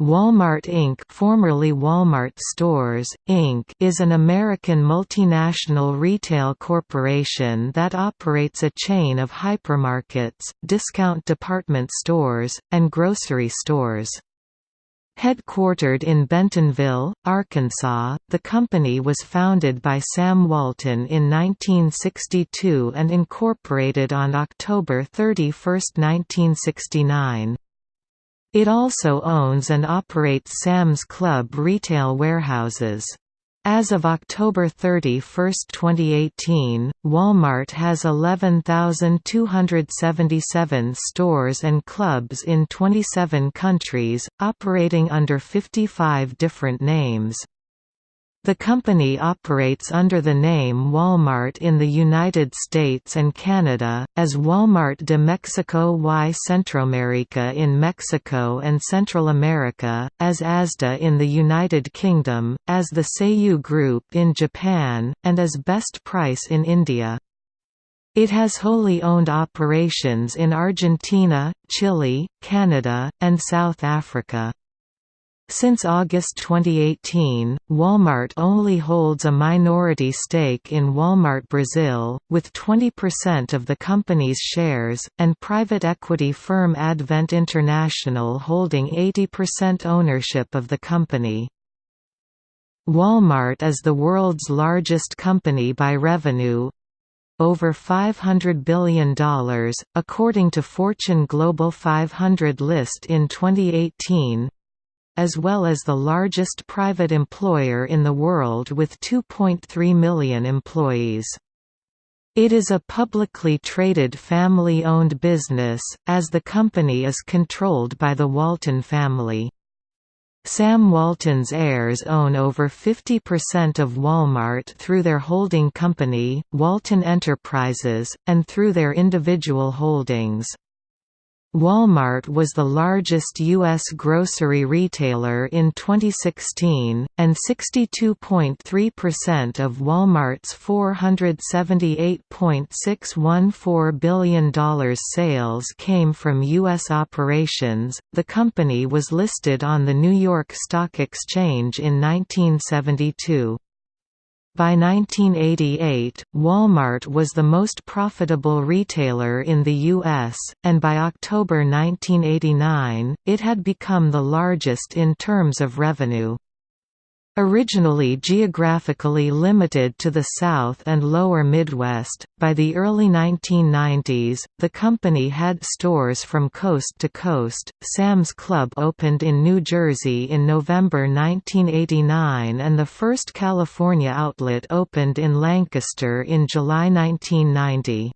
Walmart Inc. formerly Walmart Stores, Inc. is an American multinational retail corporation that operates a chain of hypermarkets, discount department stores, and grocery stores. Headquartered in Bentonville, Arkansas, the company was founded by Sam Walton in 1962 and incorporated on October 31, 1969. It also owns and operates Sam's Club retail warehouses. As of October 31, 2018, Walmart has 11,277 stores and clubs in 27 countries, operating under 55 different names. The company operates under the name Walmart in the United States and Canada, as Walmart de Mexico y Centroamérica in Mexico and Central America, as Asda in the United Kingdom, as the Seiyu Group in Japan, and as Best Price in India. It has wholly owned operations in Argentina, Chile, Canada, and South Africa. Since August 2018, Walmart only holds a minority stake in Walmart Brazil, with 20% of the company's shares, and private equity firm Advent International holding 80% ownership of the company. Walmart is the world's largest company by revenue, over $500 billion, according to Fortune Global 500 list in 2018, as well as the largest private employer in the world with 2.3 million employees. It is a publicly traded family-owned business, as the company is controlled by the Walton family. Sam Walton's heirs own over 50% of Walmart through their holding company, Walton Enterprises, and through their individual holdings. Walmart was the largest U.S. grocery retailer in 2016, and 62.3% of Walmart's $478.614 billion sales came from U.S. operations. The company was listed on the New York Stock Exchange in 1972. By 1988, Walmart was the most profitable retailer in the U.S., and by October 1989, it had become the largest in terms of revenue. Originally geographically limited to the South and Lower Midwest, by the early 1990s, the company had stores from coast to coast. Sam's Club opened in New Jersey in November 1989 and the first California outlet opened in Lancaster in July 1990.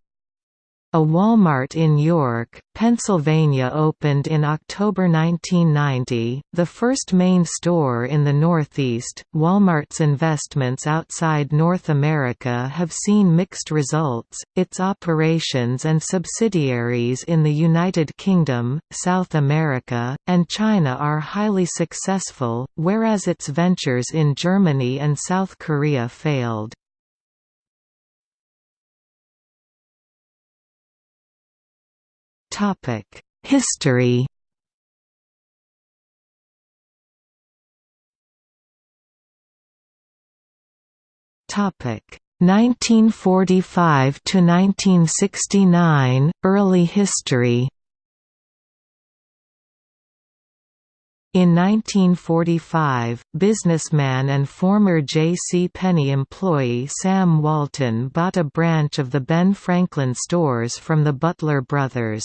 A Walmart in York, Pennsylvania opened in October 1990, the first main store in the Northeast. Walmart's investments outside North America have seen mixed results. Its operations and subsidiaries in the United Kingdom, South America, and China are highly successful, whereas its ventures in Germany and South Korea failed. History Topic 1945 to 1969 Early history In 1945, businessman and former J.C. Penney employee Sam Walton bought a branch of the Ben Franklin stores from the Butler brothers.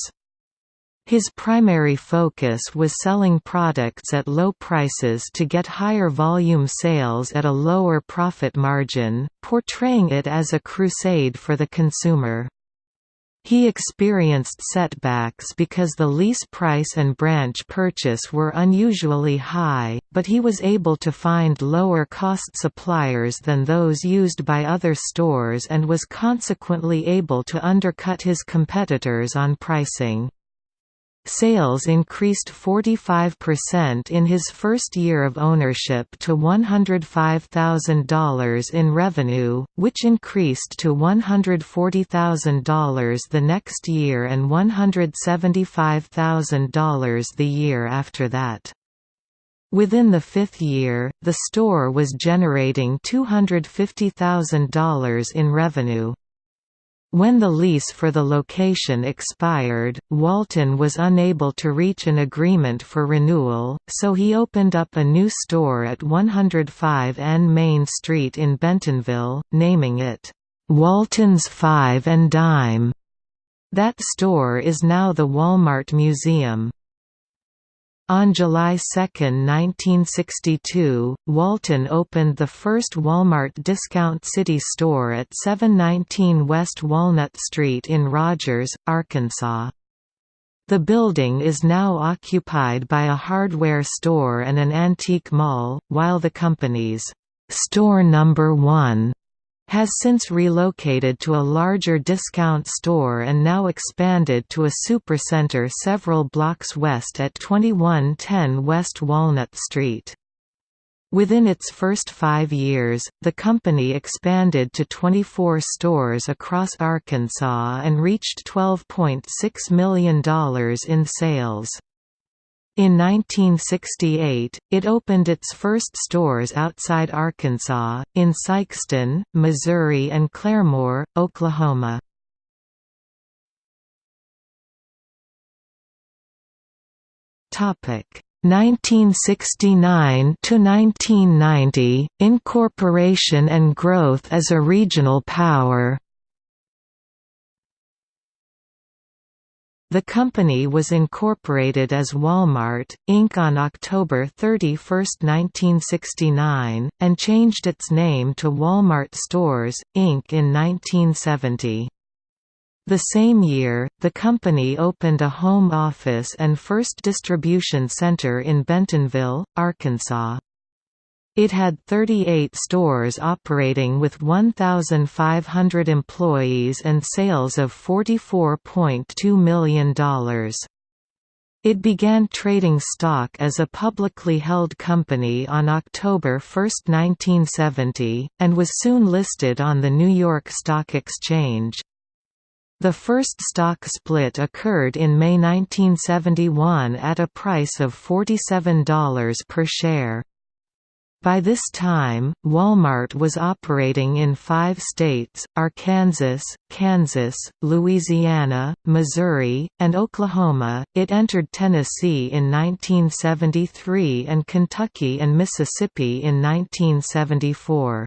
His primary focus was selling products at low prices to get higher volume sales at a lower profit margin, portraying it as a crusade for the consumer. He experienced setbacks because the lease price and branch purchase were unusually high, but he was able to find lower-cost suppliers than those used by other stores and was consequently able to undercut his competitors on pricing. Sales increased 45% in his first year of ownership to $105,000 in revenue, which increased to $140,000 the next year and $175,000 the year after that. Within the fifth year, the store was generating $250,000 in revenue. When the lease for the location expired, Walton was unable to reach an agreement for renewal, so he opened up a new store at 105 N Main Street in Bentonville, naming it, "'Walton's Five and Dime'". That store is now the Walmart Museum. On July 2, 1962, Walton opened the first Walmart Discount City store at 719 West Walnut Street in Rogers, Arkansas. The building is now occupied by a hardware store and an antique mall, while the company's store number 1 has since relocated to a larger discount store and now expanded to a supercenter several blocks west at 2110 West Walnut Street. Within its first five years, the company expanded to 24 stores across Arkansas and reached $12.6 million in sales. In 1968, it opened its first stores outside Arkansas, in Sikeston, Missouri and Claremore, Oklahoma. Topic 1969 to 1990 Incorporation and growth as a regional power The company was incorporated as Walmart, Inc. on October 31, 1969, and changed its name to Walmart Stores, Inc. in 1970. The same year, the company opened a home office and first distribution center in Bentonville, Arkansas. It had 38 stores operating with 1,500 employees and sales of $44.2 million. It began trading stock as a publicly held company on October 1, 1970, and was soon listed on the New York Stock Exchange. The first stock split occurred in May 1971 at a price of $47 per share. By this time, Walmart was operating in five states, Arkansas, Kansas, Louisiana, Missouri, and Oklahoma. It entered Tennessee in 1973 and Kentucky and Mississippi in 1974.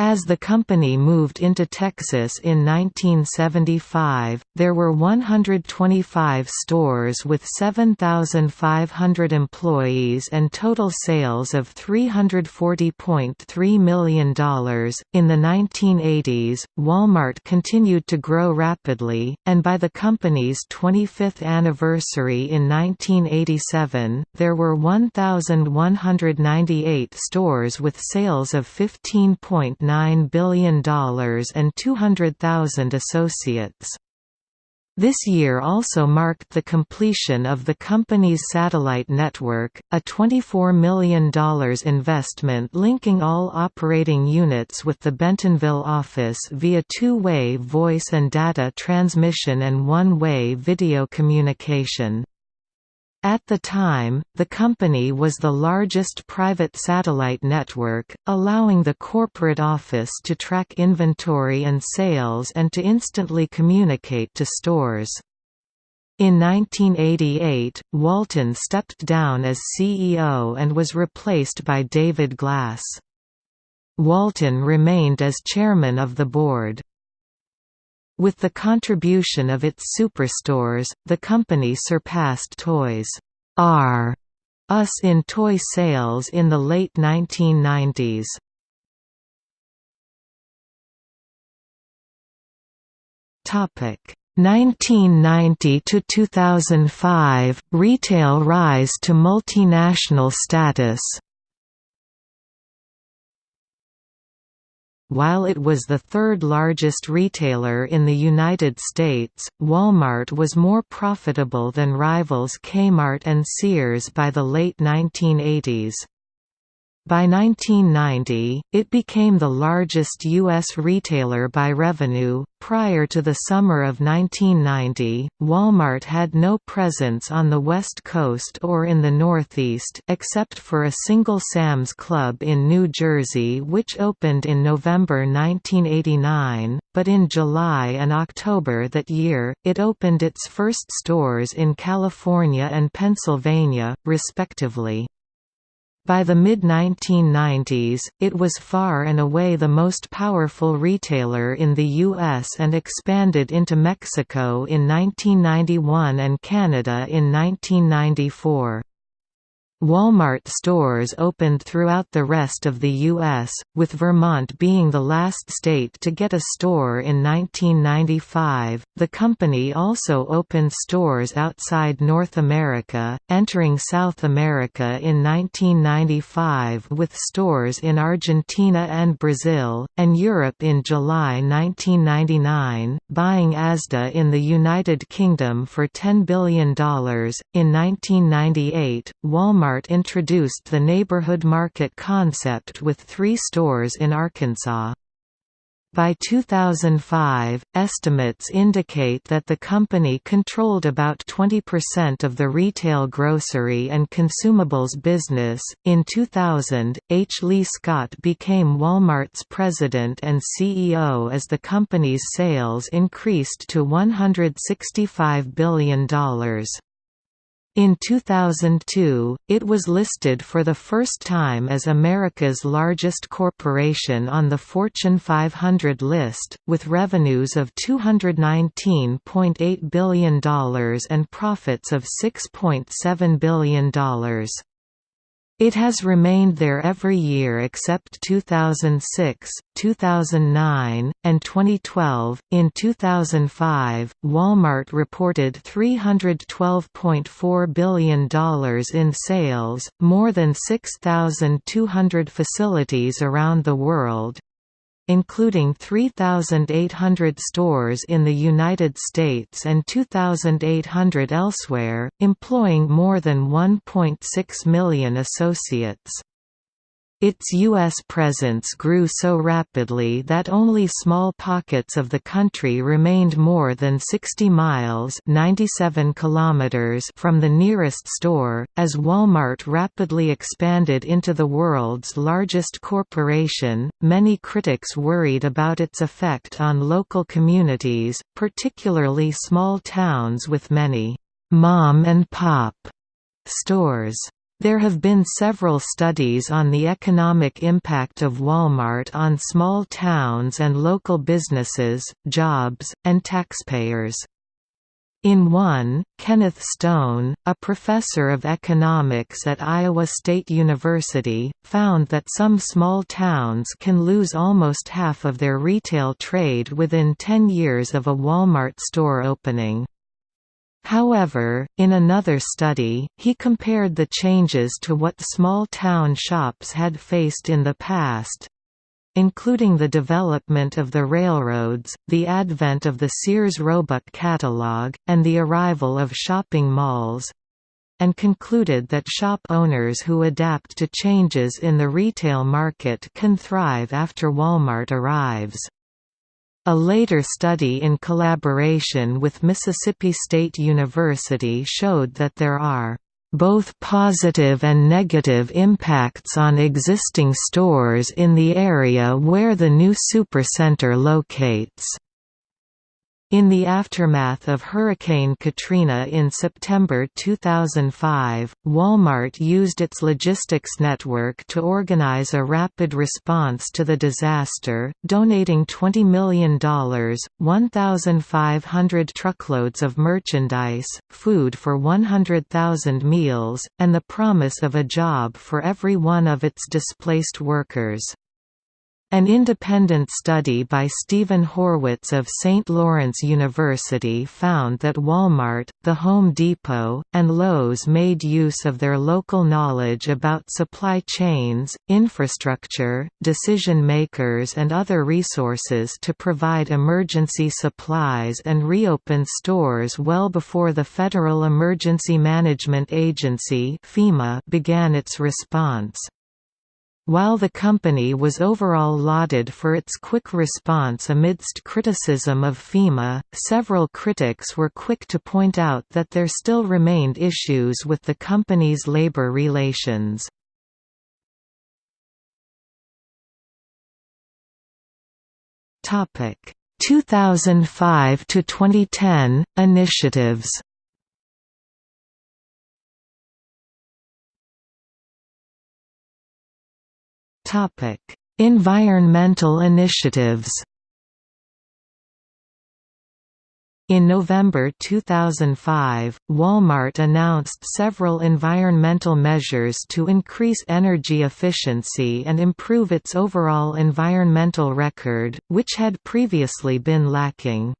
As the company moved into Texas in 1975, there were 125 stores with 7,500 employees and total sales of $340.3 million. In the 1980s, Walmart continued to grow rapidly, and by the company's 25th anniversary in 1987, there were 1,198 stores with sales of 15.9 $1.9 billion and 200,000 associates. This year also marked the completion of the company's satellite network, a $24 million investment linking all operating units with the Bentonville office via two-way voice and data transmission and one-way video communication. At the time, the company was the largest private satellite network, allowing the corporate office to track inventory and sales and to instantly communicate to stores. In 1988, Walton stepped down as CEO and was replaced by David Glass. Walton remained as chairman of the board. With the contribution of its superstores, the company surpassed Toys R Us in toy sales in the late 1990s. Topic 1990 to 2005 retail rise to multinational status While it was the third largest retailer in the United States, Walmart was more profitable than rivals Kmart and Sears by the late 1980s. By 1990, it became the largest U.S. retailer by revenue. Prior to the summer of 1990, Walmart had no presence on the West Coast or in the Northeast except for a single Sam's Club in New Jersey which opened in November 1989, but in July and October that year, it opened its first stores in California and Pennsylvania, respectively. By the mid-1990s, it was far and away the most powerful retailer in the U.S. and expanded into Mexico in 1991 and Canada in 1994. Walmart stores opened throughout the rest of the U.S., with Vermont being the last state to get a store in 1995. The company also opened stores outside North America, entering South America in 1995 with stores in Argentina and Brazil, and Europe in July 1999, buying Asda in the United Kingdom for $10 billion. In 1998, Walmart Walmart introduced the neighborhood market concept with three stores in Arkansas. By 2005, estimates indicate that the company controlled about 20% of the retail grocery and consumables business. In 2000, H. Lee Scott became Walmart's president and CEO as the company's sales increased to $165 billion. In 2002, it was listed for the first time as America's largest corporation on the Fortune 500 list, with revenues of $219.8 billion and profits of $6.7 billion. It has remained there every year except 2006, 2009, and 2012. In 2005, Walmart reported $312.4 billion in sales, more than 6,200 facilities around the world, including 3,800 stores in the United States and 2,800 elsewhere, employing more than 1.6 million associates. Its U.S. presence grew so rapidly that only small pockets of the country remained more than 60 miles 97 kilometers from the nearest store, as Walmart rapidly expanded into the world's largest corporation. Many critics worried about its effect on local communities, particularly small towns with many mom and pop stores. There have been several studies on the economic impact of Walmart on small towns and local businesses, jobs, and taxpayers. In one, Kenneth Stone, a professor of economics at Iowa State University, found that some small towns can lose almost half of their retail trade within 10 years of a Walmart store opening. However, in another study, he compared the changes to what small-town shops had faced in the past, including the development of the railroads, the advent of the Sears Roebuck catalog, and the arrival of shopping malls, and concluded that shop owners who adapt to changes in the retail market can thrive after Walmart arrives. A later study in collaboration with Mississippi State University showed that there are both positive and negative impacts on existing stores in the area where the new supercenter locates. In the aftermath of Hurricane Katrina in September 2005, Walmart used its logistics network to organize a rapid response to the disaster, donating $20 million, 1,500 truckloads of merchandise, food for 100,000 meals, and the promise of a job for every one of its displaced workers. An independent study by Stephen Horwitz of St. Lawrence University found that Walmart, The Home Depot, and Lowe's made use of their local knowledge about supply chains, infrastructure, decision-makers and other resources to provide emergency supplies and reopen stores well before the Federal Emergency Management Agency began its response. While the company was overall lauded for its quick response amidst criticism of FEMA, several critics were quick to point out that there still remained issues with the company's labor relations. Topic 2005 to 2010 initiatives. Environmental initiatives. In November 2005, Walmart announced several environmental measures to increase energy efficiency and improve its overall environmental record, which had previously been lacking.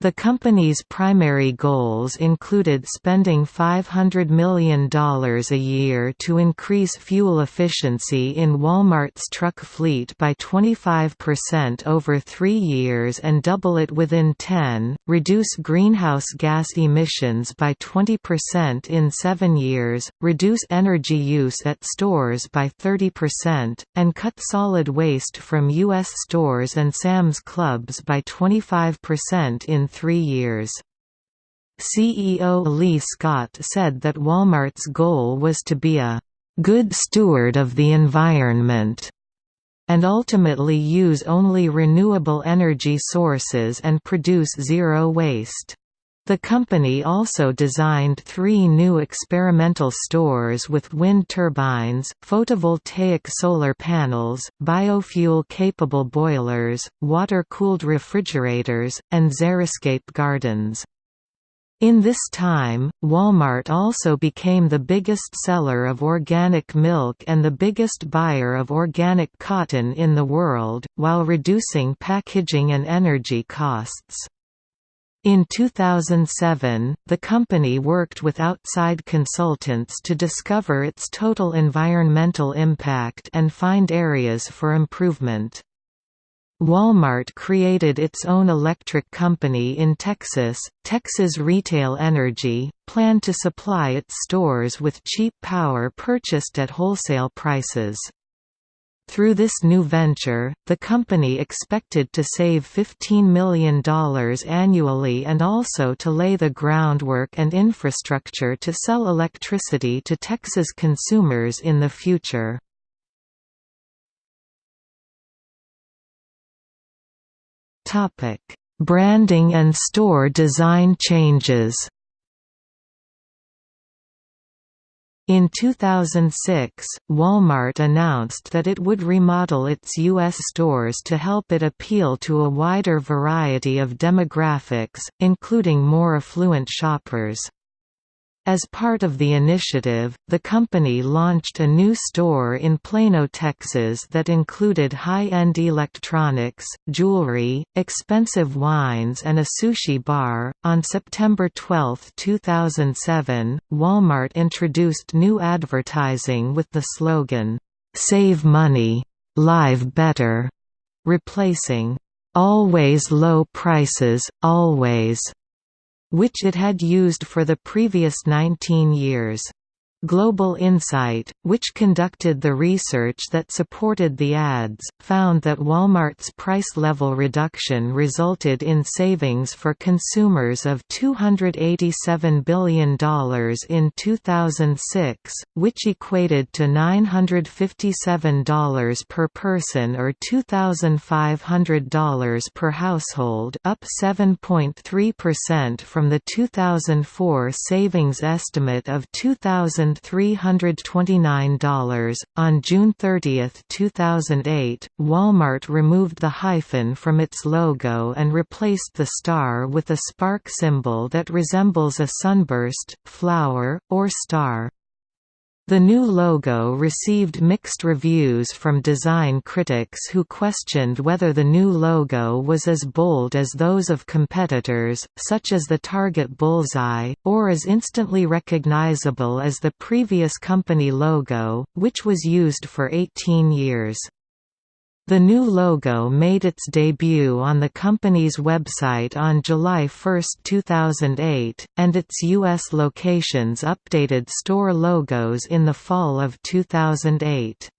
The company's primary goals included spending $500 million a year to increase fuel efficiency in Walmart's truck fleet by 25% over three years and double it within 10, reduce greenhouse gas emissions by 20% in seven years, reduce energy use at stores by 30%, and cut solid waste from U.S. stores and Sam's Clubs by 25% in three years. CEO Lee Scott said that Walmart's goal was to be a good steward of the environment and ultimately use only renewable energy sources and produce zero waste. The company also designed three new experimental stores with wind turbines, photovoltaic solar panels, biofuel-capable boilers, water-cooled refrigerators, and xeriscape gardens. In this time, Walmart also became the biggest seller of organic milk and the biggest buyer of organic cotton in the world, while reducing packaging and energy costs. In 2007, the company worked with outside consultants to discover its total environmental impact and find areas for improvement. Walmart created its own electric company in Texas, Texas Retail Energy, planned to supply its stores with cheap power purchased at wholesale prices. Through this new venture, the company expected to save $15 million annually and also to lay the groundwork and infrastructure to sell electricity to Texas consumers in the future. Branding and store design changes In 2006, Walmart announced that it would remodel its U.S. stores to help it appeal to a wider variety of demographics, including more affluent shoppers. As part of the initiative, the company launched a new store in Plano, Texas that included high-end electronics, jewelry, expensive wines and a sushi bar. On September 12, 2007, Walmart introduced new advertising with the slogan, "Save money, live better," replacing "Always low prices, always." Which it had used for the previous 19 years. Global Insight, which conducted the research that supported the ads, found that Walmart's price level reduction resulted in savings for consumers of $287 billion in 2006, which equated to $957 per person or $2,500 per household up 7.3% from the 2004 savings estimate of 2000 $1,329. On June 30, 2008, Walmart removed the hyphen from its logo and replaced the star with a spark symbol that resembles a sunburst, flower, or star. The new logo received mixed reviews from design critics who questioned whether the new logo was as bold as those of competitors, such as the Target bullseye, or as instantly recognizable as the previous company logo, which was used for 18 years. The new logo made its debut on the company's website on July 1, 2008, and its U.S. locations updated store logos in the fall of 2008.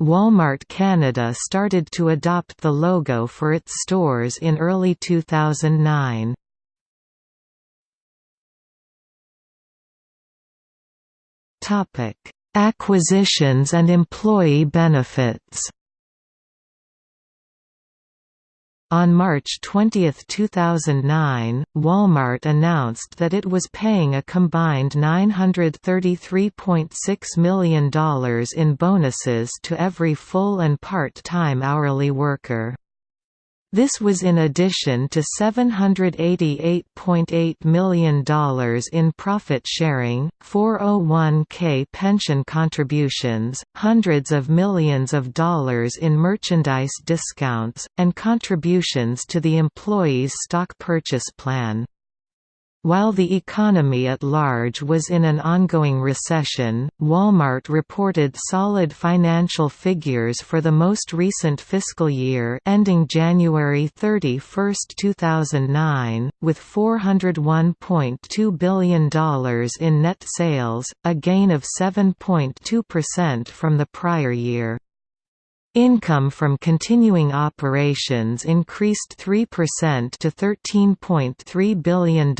Walmart Canada started to adopt the logo for its stores in early 2009. Topic: Acquisitions and employee benefits. On March 20, 2009, Walmart announced that it was paying a combined $933.6 million in bonuses to every full and part-time hourly worker. This was in addition to $788.8 million in profit sharing, 401k pension contributions, hundreds of millions of dollars in merchandise discounts, and contributions to the employee's stock purchase plan. While the economy at large was in an ongoing recession, Walmart reported solid financial figures for the most recent fiscal year ending January 31, 2009, with $401.2 billion in net sales, a gain of 7.2% from the prior year. Income from continuing operations increased 3% to $13.3 billion,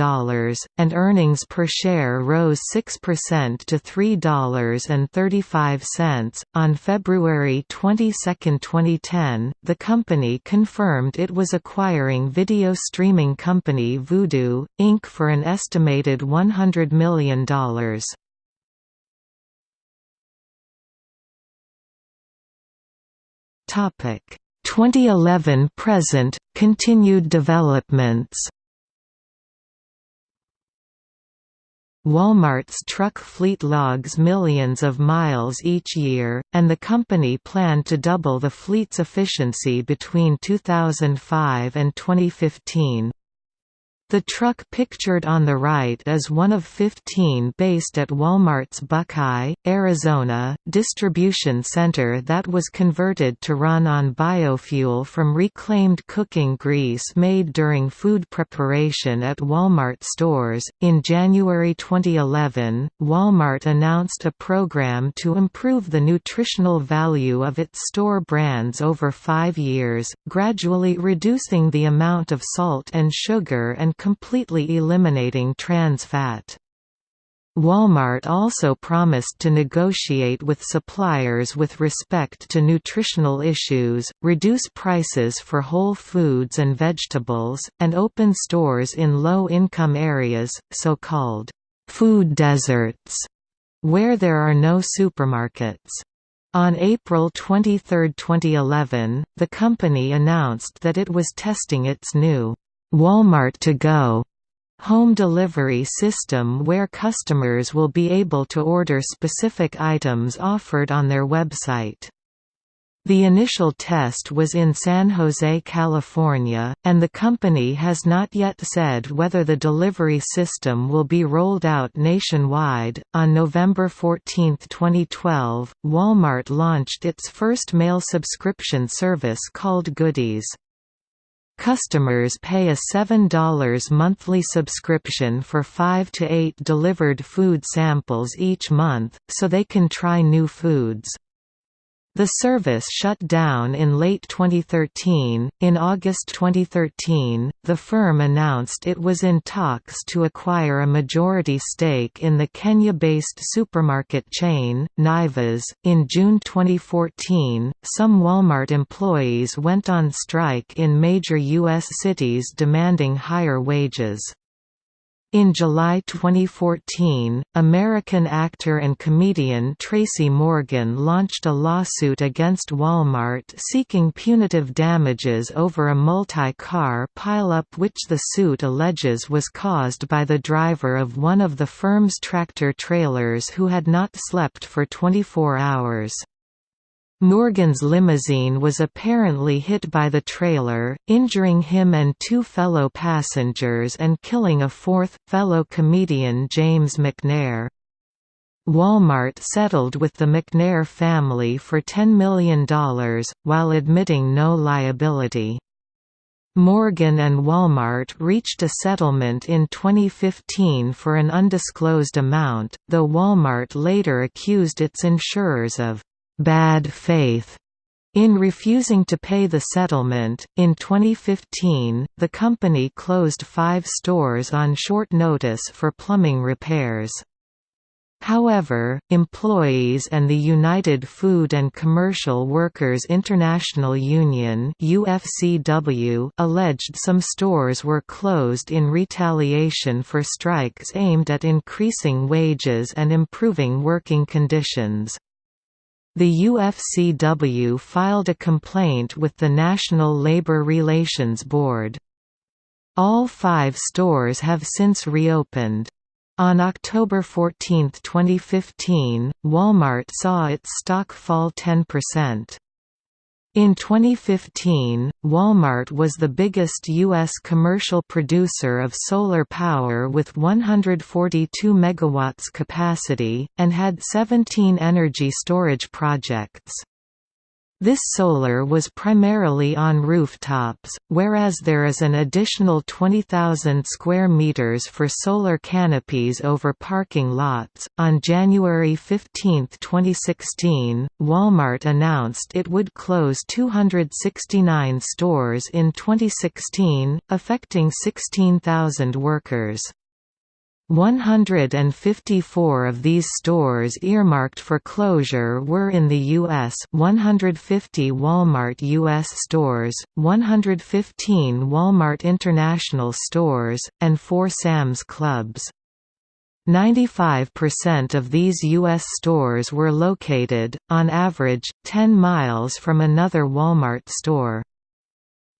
and earnings per share rose 6% to $3.35. On February 22, 2010, the company confirmed it was acquiring video streaming company Vudu, Inc. for an estimated $100 million. Topic 2011 present continued developments Walmart's truck fleet logs millions of miles each year, and the company planned to double the fleet's efficiency between 2005 and 2015. The truck pictured on the right is one of 15 based at Walmart's Buckeye, Arizona, distribution center that was converted to run on biofuel from reclaimed cooking grease made during food preparation at Walmart stores. In January 2011, Walmart announced a program to improve the nutritional value of its store brands over five years, gradually reducing the amount of salt and sugar and completely eliminating trans fat. Walmart also promised to negotiate with suppliers with respect to nutritional issues, reduce prices for whole foods and vegetables, and open stores in low-income areas, so-called food deserts, where there are no supermarkets. On April 23, 2011, the company announced that it was testing its new Walmart to Go home delivery system where customers will be able to order specific items offered on their website. The initial test was in San Jose, California, and the company has not yet said whether the delivery system will be rolled out nationwide. On November 14, 2012, Walmart launched its first mail subscription service called Goodies. Customers pay a $7 monthly subscription for 5 to 8 delivered food samples each month, so they can try new foods. The service shut down in late 2013. In August 2013, the firm announced it was in talks to acquire a majority stake in the Kenya-based supermarket chain, Naivas. In June 2014, some Walmart employees went on strike in major U.S. cities demanding higher wages. In July 2014, American actor and comedian Tracy Morgan launched a lawsuit against Walmart seeking punitive damages over a multi-car pileup which the suit alleges was caused by the driver of one of the firm's tractor-trailers who had not slept for 24 hours. Morgan's limousine was apparently hit by the trailer, injuring him and two fellow passengers and killing a fourth, fellow comedian James McNair. Walmart settled with the McNair family for $10 million, while admitting no liability. Morgan and Walmart reached a settlement in 2015 for an undisclosed amount, though Walmart later accused its insurers of bad faith in refusing to pay the settlement, in 2015, the company closed five stores on short notice for plumbing repairs. However, employees and the United Food and Commercial Workers International Union UFCW alleged some stores were closed in retaliation for strikes aimed at increasing wages and improving working conditions. The UFCW filed a complaint with the National Labor Relations Board. All five stores have since reopened. On October 14, 2015, Walmart saw its stock fall 10%. In 2015, Walmart was the biggest U.S. commercial producer of solar power with 142 MW capacity, and had 17 energy storage projects. This solar was primarily on rooftops, whereas there is an additional 20,000 square meters for solar canopies over parking lots. On January 15, 2016, Walmart announced it would close 269 stores in 2016, affecting 16,000 workers. 154 of these stores earmarked for closure were in the U.S. 150 Walmart U.S. stores, 115 Walmart International stores, and 4 Sam's Clubs. 95% of these U.S. stores were located, on average, 10 miles from another Walmart store.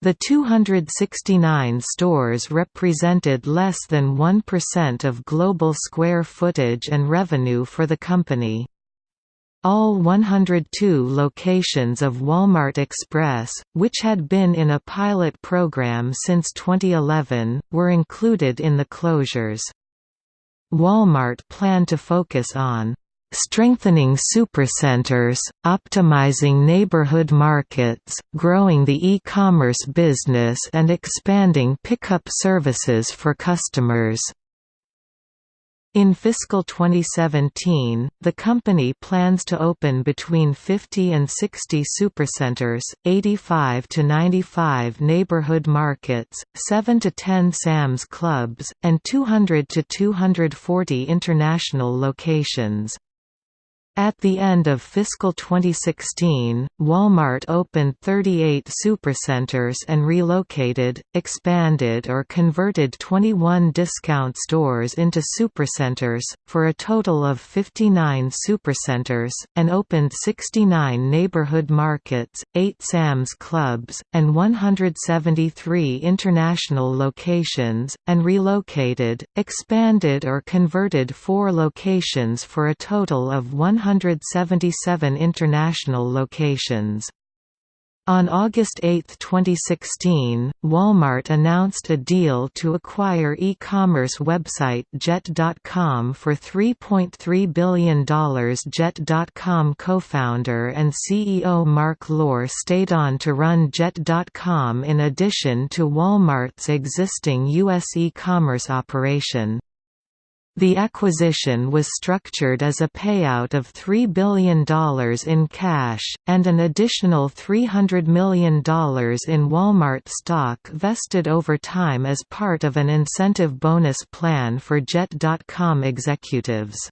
The 269 stores represented less than 1% of global square footage and revenue for the company. All 102 locations of Walmart Express, which had been in a pilot program since 2011, were included in the closures. Walmart planned to focus on strengthening supercenters, optimizing neighborhood markets, growing the e-commerce business and expanding pickup services for customers. In fiscal 2017, the company plans to open between 50 and 60 supercenters, 85 to 95 neighborhood markets, 7 to 10 Sam's Clubs, and 200 to 240 international locations. At the end of fiscal 2016, Walmart opened 38 supercenters and relocated, expanded or converted 21 discount stores into supercenters, for a total of 59 supercenters, and opened 69 neighborhood markets, 8 Sam's Clubs, and 173 international locations, and relocated, expanded or converted 4 locations for a total of 100 177 international locations. On August 8, 2016, Walmart announced a deal to acquire e-commerce website Jet.com for $3.3 billion. Jet.com co-founder and CEO Mark Lore stayed on to run Jet.com in addition to Walmart's existing U.S. e-commerce operation. The acquisition was structured as a payout of $3 billion in cash, and an additional $300 million in Walmart stock vested over time as part of an incentive bonus plan for Jet.com executives.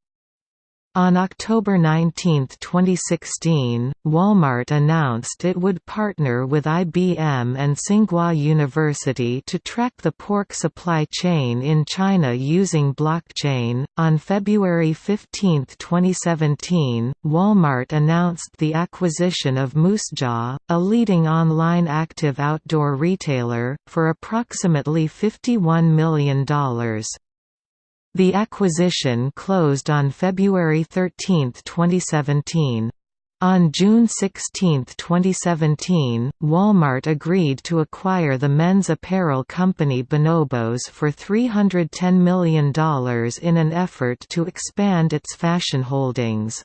On October 19, 2016, Walmart announced it would partner with IBM and Tsinghua University to track the pork supply chain in China using blockchain. On February 15, 2017, Walmart announced the acquisition of Moosejaw, a leading online active outdoor retailer, for approximately $51 million. The acquisition closed on February 13, 2017. On June 16, 2017, Walmart agreed to acquire the men's apparel company Bonobos for $310 million in an effort to expand its fashion holdings.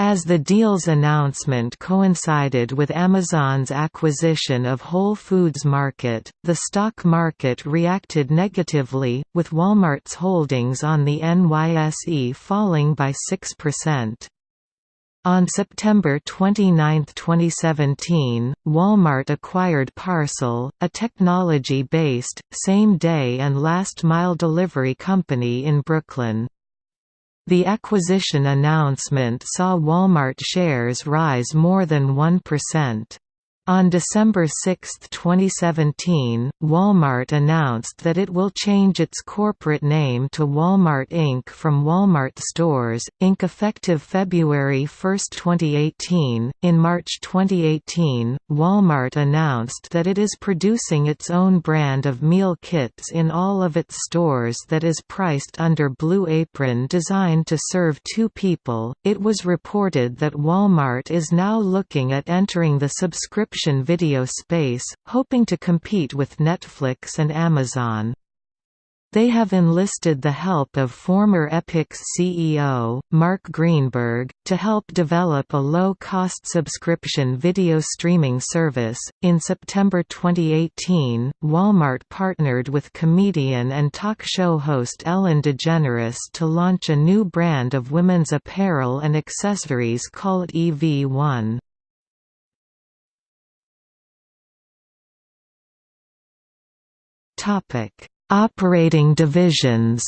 As the deal's announcement coincided with Amazon's acquisition of Whole Foods Market, the stock market reacted negatively, with Walmart's holdings on the NYSE falling by 6%. On September 29, 2017, Walmart acquired Parcel, a technology-based, same-day and last-mile delivery company in Brooklyn. The acquisition announcement saw Walmart shares rise more than 1%. On December 6, 2017, Walmart announced that it will change its corporate name to Walmart Inc. from Walmart Stores, Inc. effective February 1, 2018. In March 2018, Walmart announced that it is producing its own brand of meal kits in all of its stores that is priced under Blue Apron designed to serve two people. It was reported that Walmart is now looking at entering the subscription video space, hoping to compete with Netflix and Amazon. They have enlisted the help of former Epix CEO, Mark Greenberg, to help develop a low cost subscription video streaming service. In September 2018, Walmart partnered with comedian and talk show host Ellen DeGeneres to launch a new brand of women's apparel and accessories called EV1. Topic: Operating divisions.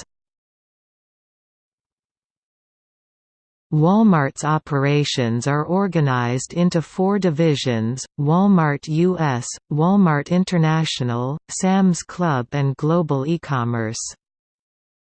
Walmart's operations are organized into four divisions, Walmart US, Walmart International, Sam's Club and Global E-commerce.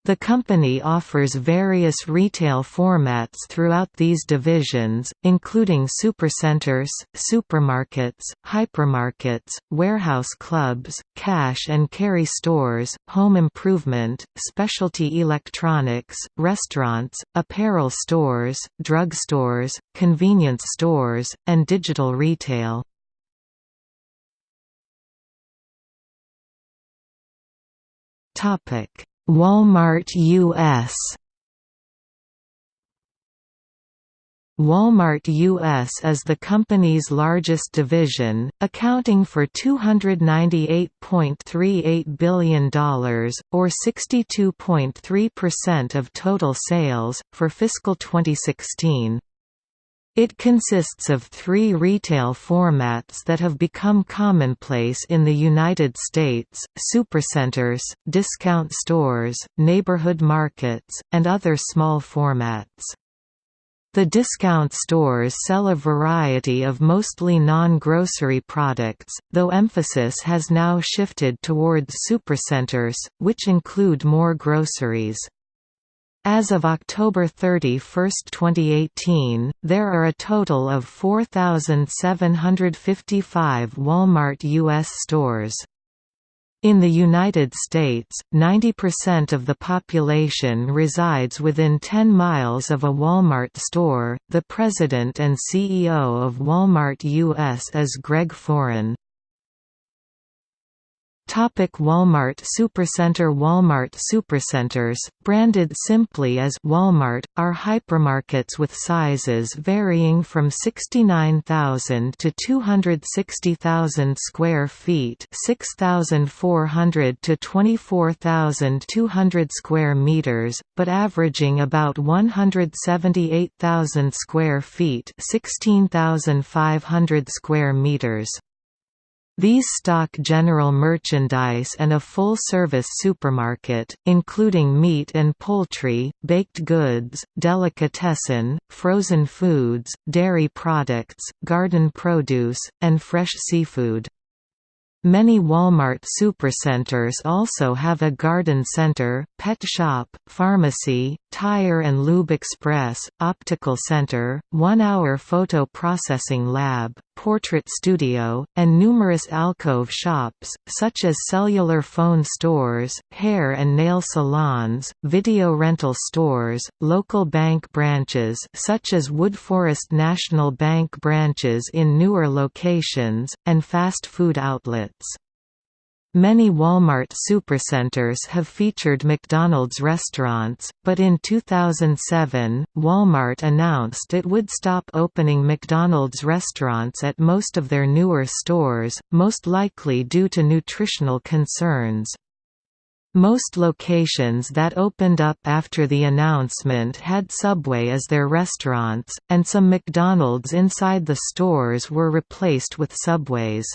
The company offers various retail formats throughout these divisions, including supercenters, supermarkets, hypermarkets, warehouse clubs, cash and carry stores, home improvement, specialty electronics, restaurants, apparel stores, drugstores, convenience stores, and digital retail. Topic Walmart U.S. Walmart U.S. is the company's largest division, accounting for $298.38 billion, or 62.3% of total sales, for fiscal 2016. It consists of three retail formats that have become commonplace in the United States, supercenters, discount stores, neighborhood markets, and other small formats. The discount stores sell a variety of mostly non-grocery products, though emphasis has now shifted towards supercenters, which include more groceries. As of October 31, 2018, there are a total of 4,755 Walmart U.S. stores. In the United States, 90% of the population resides within 10 miles of a Walmart store. The president and CEO of Walmart U.S. is Greg Foran. Topic Walmart Supercenter Walmart Supercenters, branded simply as Walmart, are hypermarkets with sizes varying from 69,000 to 260,000 square feet 6,400 to 24,200 square meters, but averaging about 178,000 square feet 16,500 square meters. These stock general merchandise and a full-service supermarket, including meat and poultry, baked goods, delicatessen, frozen foods, dairy products, garden produce, and fresh seafood. Many Walmart supercenters also have a garden center, pet shop, pharmacy, tire and lube express, optical center, one-hour photo processing lab, portrait studio, and numerous alcove shops, such as cellular phone stores, hair and nail salons, video rental stores, local bank branches such as Woodforest National Bank branches in newer locations, and fast food outlets. Many Walmart supercenters have featured McDonald's restaurants, but in 2007, Walmart announced it would stop opening McDonald's restaurants at most of their newer stores, most likely due to nutritional concerns. Most locations that opened up after the announcement had Subway as their restaurants, and some McDonald's inside the stores were replaced with Subways.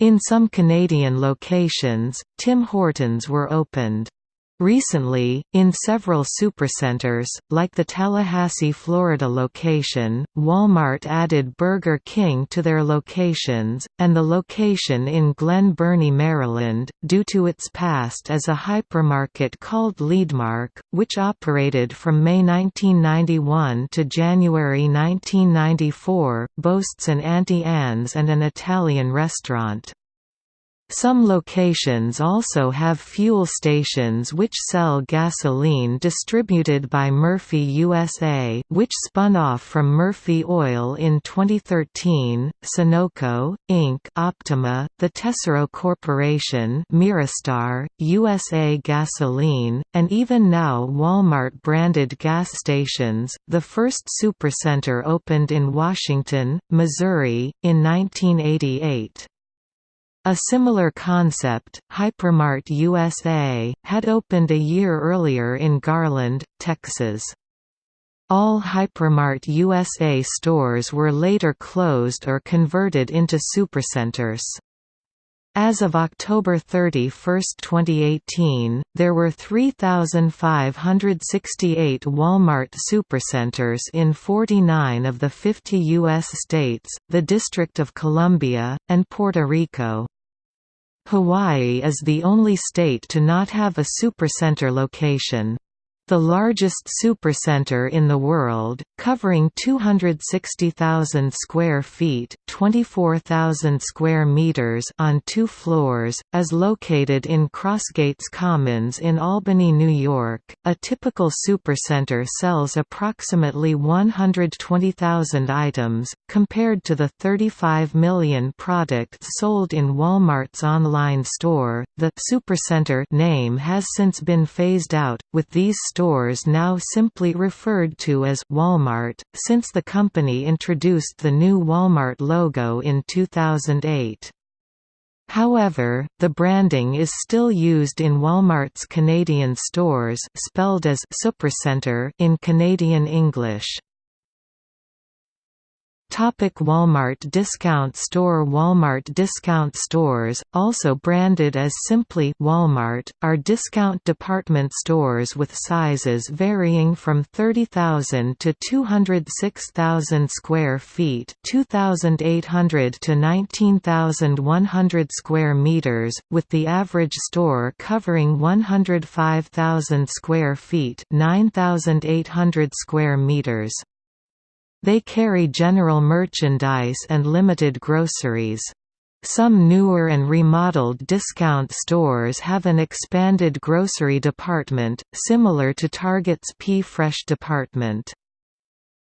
In some Canadian locations, Tim Hortons were opened. Recently, in several supercenters, like the Tallahassee, Florida location, Walmart added Burger King to their locations, and the location in Glen Burnie, Maryland, due to its past as a hypermarket called Leedmark, which operated from May 1991 to January 1994, boasts an Auntie Anne's and an Italian restaurant. Some locations also have fuel stations which sell gasoline distributed by Murphy USA which spun off from Murphy Oil in 2013, Sunoco, Inc. Optima, the Tesoro Corporation Mirastar, USA Gasoline, and even now Walmart-branded gas stations. The first supercenter opened in Washington, Missouri, in 1988. A similar concept, Hypermart USA, had opened a year earlier in Garland, Texas. All Hypermart USA stores were later closed or converted into supercenters. As of October 31, 2018, there were 3,568 Walmart supercenters in 49 of the 50 U.S. states, the District of Columbia, and Puerto Rico. Hawaii is the only state to not have a supercenter location. The largest supercenter in the world, covering 260,000 square feet, 24,000 square meters on two floors, is located in Crossgates Commons in Albany, New York. A typical supercenter sells approximately 120,000 items compared to the 35 million products sold in Walmart's online store. The supercenter name has since been phased out with these stores now simply referred to as Walmart, since the company introduced the new Walmart logo in 2008. However, the branding is still used in Walmart's Canadian stores spelled as Supercenter in Canadian English. Topic Walmart Discount Store Walmart discount stores, also branded as simply Walmart, are discount department stores with sizes varying from 30,000 to 206,000 square feet 2,800 to 19,100 square meters, with the average store covering 105,000 square feet 9,800 square meters. They carry general merchandise and limited groceries. Some newer and remodeled discount stores have an expanded grocery department, similar to Target's P-Fresh department.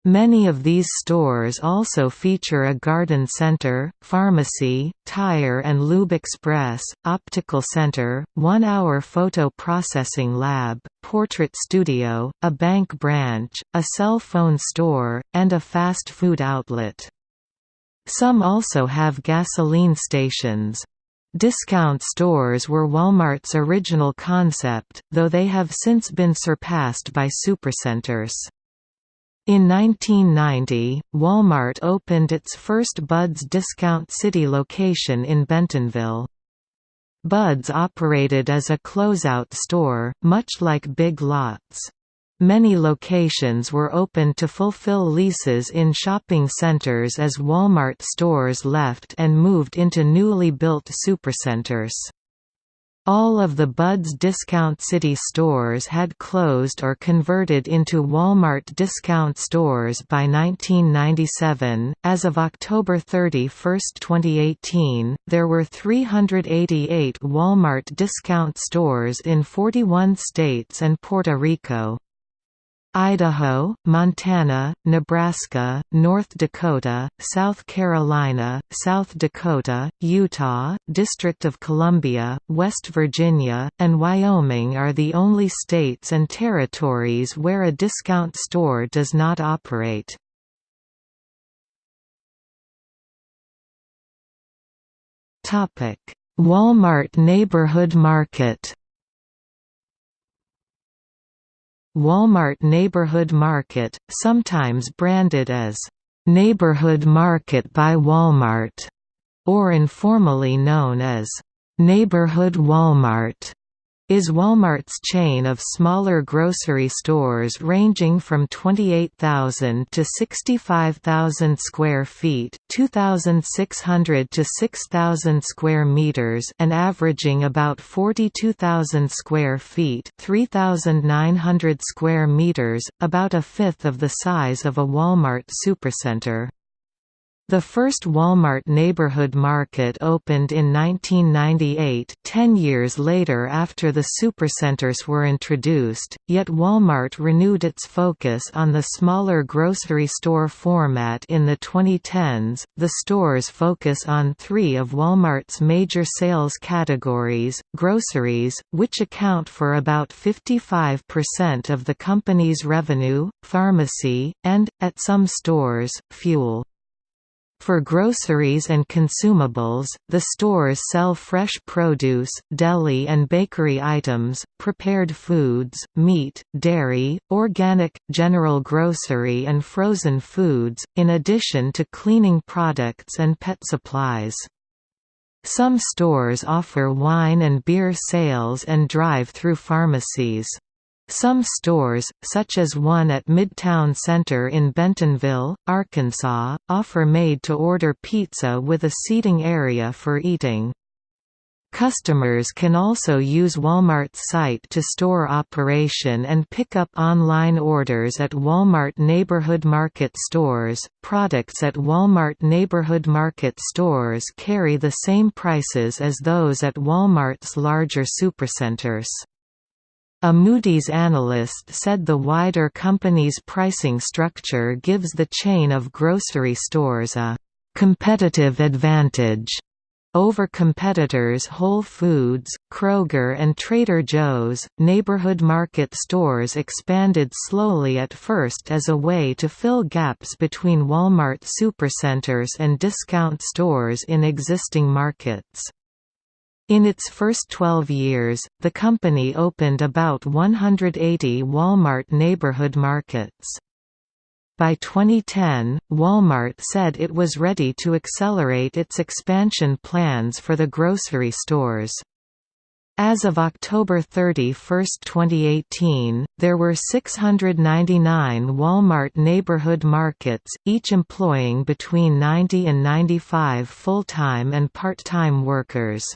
Many of these stores also feature a garden center, pharmacy, tire and lube express, optical center, one-hour photo processing lab, portrait studio, a bank branch, a cell phone store, and a fast food outlet. Some also have gasoline stations. Discount stores were Walmart's original concept, though they have since been surpassed by supercenters. In 1990, Walmart opened its first Bud's Discount City location in Bentonville. Bud's operated as a closeout store, much like Big Lots. Many locations were opened to fulfill leases in shopping centers as Walmart stores left and moved into newly built supercenters. All of the Bud's Discount City stores had closed or converted into Walmart discount stores by 1997. As of October 31, 2018, there were 388 Walmart discount stores in 41 states and Puerto Rico. Idaho, Montana, Nebraska, North Dakota, South Carolina, South Dakota, Utah, District of Columbia, West Virginia, and Wyoming are the only states and territories where a discount store does not operate. Walmart Neighborhood Market Walmart Neighborhood Market, sometimes branded as Neighborhood Market by Walmart, or informally known as Neighborhood Walmart is Walmart's chain of smaller grocery stores ranging from 28,000 to 65,000 square feet, 2,600 to 6,000 square meters, and averaging about 42,000 square feet, 3,900 square meters, about a fifth of the size of a Walmart supercenter. The first Walmart neighborhood market opened in 1998 ten years later after the supercenters were introduced, yet Walmart renewed its focus on the smaller grocery store format in the 2010s. The stores focus on three of Walmart's major sales categories, groceries, which account for about 55% of the company's revenue, pharmacy, and, at some stores, fuel. For groceries and consumables, the stores sell fresh produce, deli and bakery items, prepared foods, meat, dairy, organic, general grocery and frozen foods, in addition to cleaning products and pet supplies. Some stores offer wine and beer sales and drive-through pharmacies. Some stores, such as one at Midtown Center in Bentonville, Arkansas, offer made-to-order pizza with a seating area for eating. Customers can also use Walmart's site to store operation and pick up online orders at Walmart Neighborhood Market stores. Products at Walmart Neighborhood Market stores carry the same prices as those at Walmart's larger supercenters. A Moody's analyst said the wider company's pricing structure gives the chain of grocery stores a «competitive advantage» over competitors Whole Foods, Kroger and Trader Joe's. Neighborhood market stores expanded slowly at first as a way to fill gaps between Walmart supercenters and discount stores in existing markets. In its first 12 years, the company opened about 180 Walmart neighborhood markets. By 2010, Walmart said it was ready to accelerate its expansion plans for the grocery stores. As of October 31, 2018, there were 699 Walmart neighborhood markets, each employing between 90 and 95 full-time and part-time workers.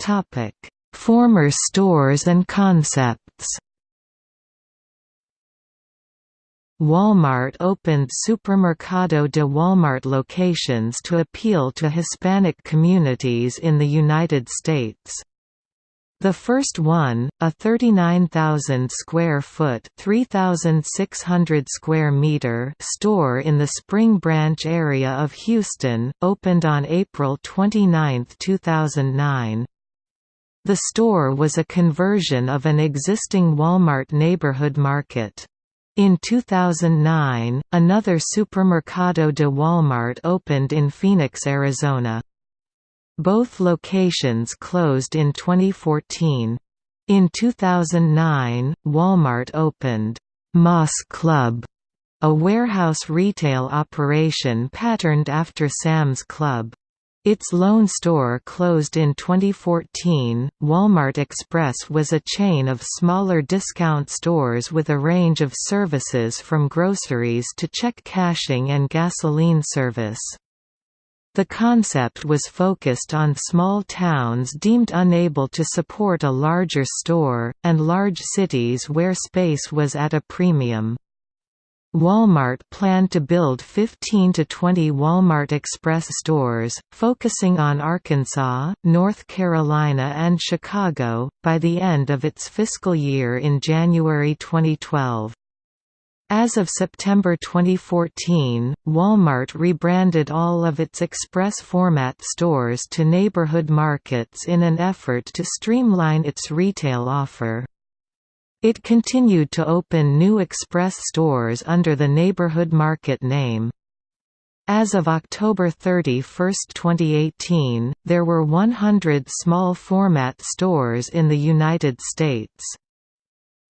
Topic: Former stores and concepts. Walmart opened Supermercado de Walmart locations to appeal to Hispanic communities in the United States. The first one, a 39,000 square foot (3,600 square meter) store in the Spring Branch area of Houston, opened on April 29, 2009. The store was a conversion of an existing Walmart neighborhood market. In 2009, another Supermercado de Walmart opened in Phoenix, Arizona. Both locations closed in 2014. In 2009, Walmart opened Más Club, a warehouse retail operation patterned after Sam's Club. Its lone store closed in 2014. Walmart Express was a chain of smaller discount stores with a range of services from groceries to check cashing and gasoline service. The concept was focused on small towns deemed unable to support a larger store, and large cities where space was at a premium. Walmart planned to build 15 to 20 Walmart Express stores, focusing on Arkansas, North Carolina and Chicago, by the end of its fiscal year in January 2012. As of September 2014, Walmart rebranded all of its express format stores to neighborhood markets in an effort to streamline its retail offer. It continued to open new express stores under the Neighborhood Market name. As of October 31, 2018, there were 100 small format stores in the United States.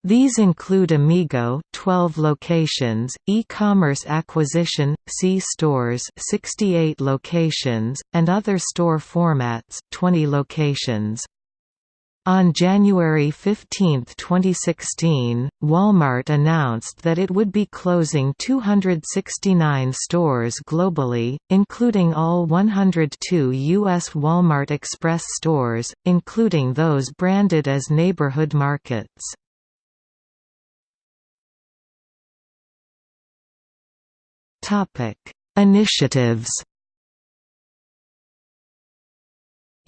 These include Amigo 12 locations, e-commerce acquisition, C-stores 68 locations, and other store formats 20 locations. On January 15, 2016, Walmart announced that it would be closing 269 stores globally, including all 102 U.S. Walmart Express stores, including those branded as neighborhood markets. Initiatives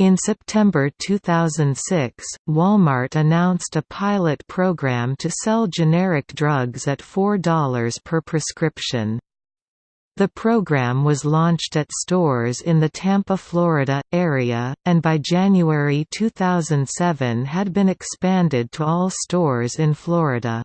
In September 2006, Walmart announced a pilot program to sell generic drugs at $4 per prescription. The program was launched at stores in the Tampa, Florida, area, and by January 2007 had been expanded to all stores in Florida.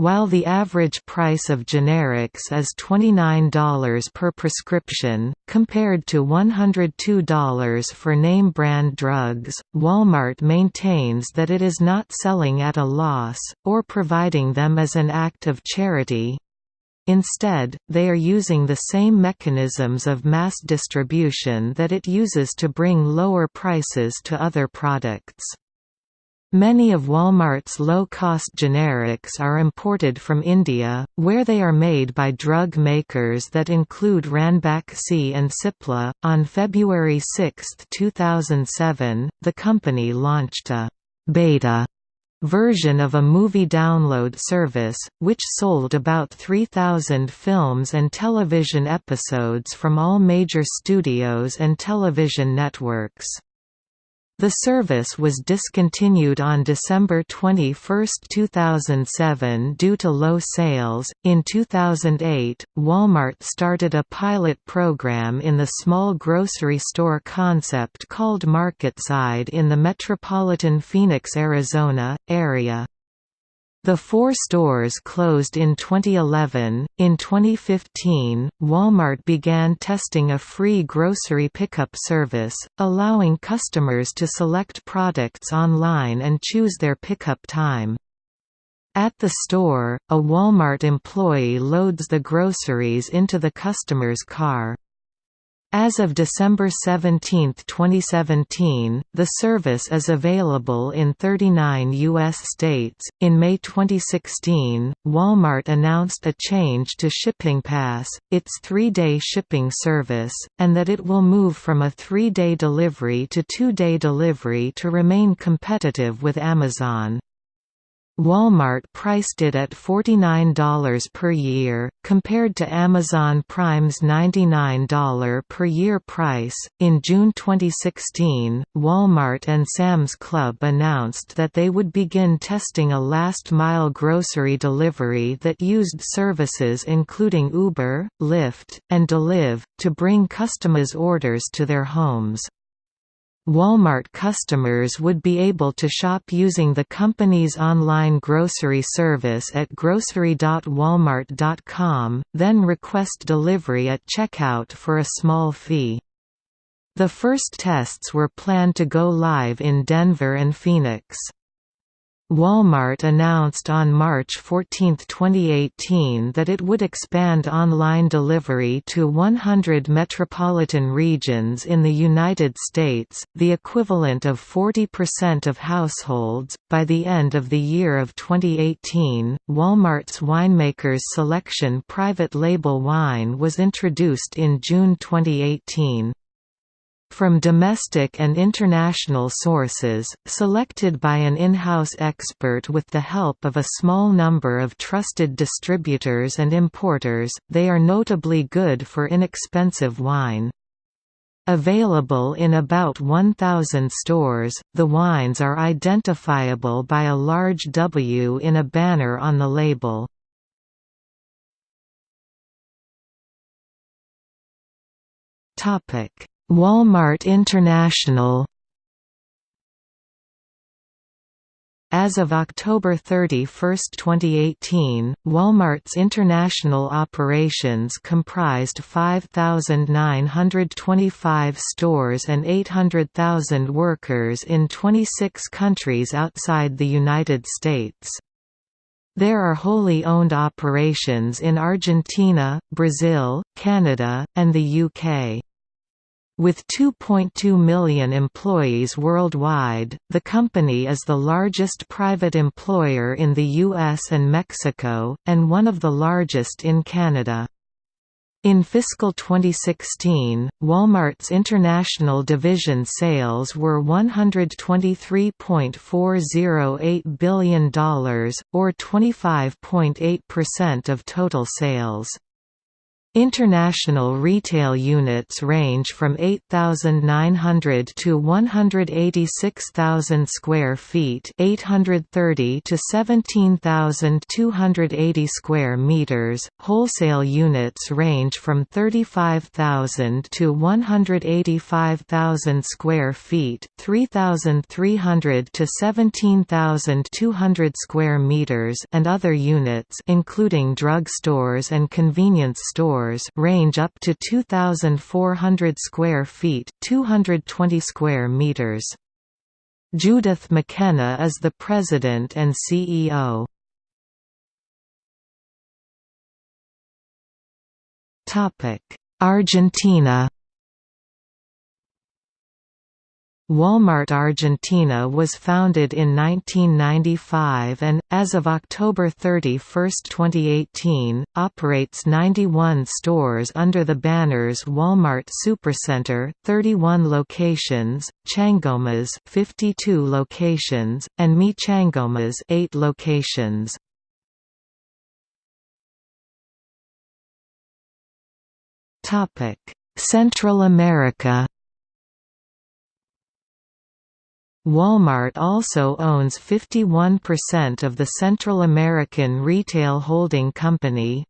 While the average price of generics is $29 per prescription, compared to $102 for name-brand drugs, Walmart maintains that it is not selling at a loss, or providing them as an act of charity. Instead, they are using the same mechanisms of mass distribution that it uses to bring lower prices to other products. Many of Walmart's low-cost generics are imported from India, where they are made by drug makers that include Ranbaxy and Cipla. On February 6, 2007, the company launched a beta version of a movie download service, which sold about 3,000 films and television episodes from all major studios and television networks. The service was discontinued on December 21, 2007 due to low sales. In 2008, Walmart started a pilot program in the small grocery store concept called MarketSide in the metropolitan Phoenix, Arizona area. The four stores closed in 2011. In 2015, Walmart began testing a free grocery pickup service, allowing customers to select products online and choose their pickup time. At the store, a Walmart employee loads the groceries into the customer's car. As of December 17, 2017, the service is available in 39 U.S. states. In May 2016, Walmart announced a change to Shipping Pass, its three day shipping service, and that it will move from a three day delivery to two day delivery to remain competitive with Amazon. Walmart priced it at $49 per year, compared to Amazon Prime's $99 per year price. In June 2016, Walmart and Sam's Club announced that they would begin testing a last mile grocery delivery that used services including Uber, Lyft, and Deliv, to bring customers' orders to their homes. Walmart customers would be able to shop using the company's online grocery service at grocery.walmart.com, then request delivery at checkout for a small fee. The first tests were planned to go live in Denver and Phoenix. Walmart announced on March 14, 2018 that it would expand online delivery to 100 metropolitan regions in the United States, the equivalent of 40% of households. By the end of the year of 2018, Walmart's Winemakers Selection private label wine was introduced in June 2018 from domestic and international sources, selected by an in-house expert with the help of a small number of trusted distributors and importers, they are notably good for inexpensive wine. Available in about 1,000 stores, the wines are identifiable by a large W in a banner on the label. Topic Walmart International As of October 31, 2018, Walmart's international operations comprised 5,925 stores and 800,000 workers in 26 countries outside the United States. There are wholly owned operations in Argentina, Brazil, Canada, and the UK. With 2.2 million employees worldwide, the company is the largest private employer in the US and Mexico, and one of the largest in Canada. In fiscal 2016, Walmart's international division sales were $123.408 billion, or 25.8% of total sales. International retail units range from 8,900 to 186,000 square feet, 830 to 17,280 square meters. Wholesale units range from 35,000 to 185,000 square feet, 3,300 to 17,200 square meters, and other units, including drug stores and convenience stores stores range up to 2,400 square feet 220 square meters. Judith McKenna is the president and CEO. Topic: Argentina Walmart Argentina was founded in 1995 and, as of October 31, 2018, operates 91 stores under the banners Walmart Supercenter, 31 locations, Changomas 52 locations, and Mi Changomas 8 locations. Central America Walmart also owns 51% of the Central American Retail Holding Company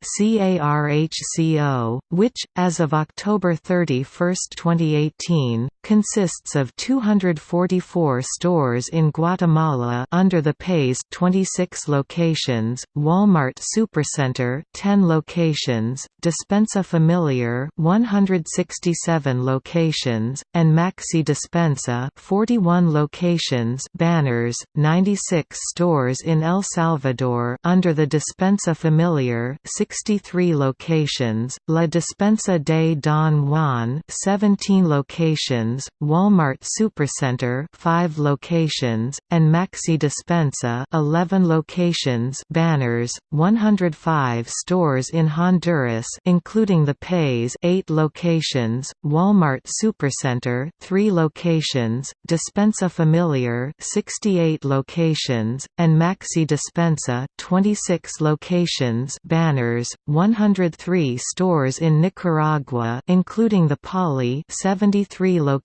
which, as of October 31, 2018, consists of 244 stores in Guatemala under the Paiz 26 locations, Walmart Supercenter 10 locations, Despensa Familiar 167 locations, and Maxi Despensa 41 locations. Banners, 96 stores in El Salvador under the Despensa Familiar 63 locations, La Despensa de Don Juan 17 locations, Walmart Supercenter 5 locations, and Maxi Despensa 11 locations banners, 105 stores in Honduras including the Paiz 8 locations, Walmart Supercenter 3 locations, Despensa Familiar Familiar 68 locations, and Maxi Despensa 26 locations banners, 103 stores in Nicaragua including the Palí 73 locations,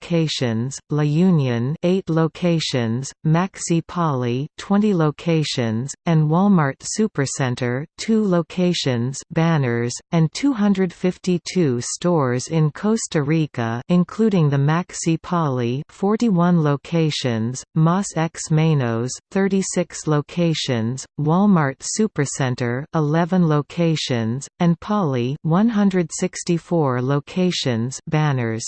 La Union 8 locations, Maxi Palí 20 locations, and Walmart Supercenter 2 locations banners, and 252 stores in Costa Rica including the Maxi Palí 41 locations locations, Más X Menos 36 locations, Walmart Supercenter 11 locations, and Palí 164 locations banners.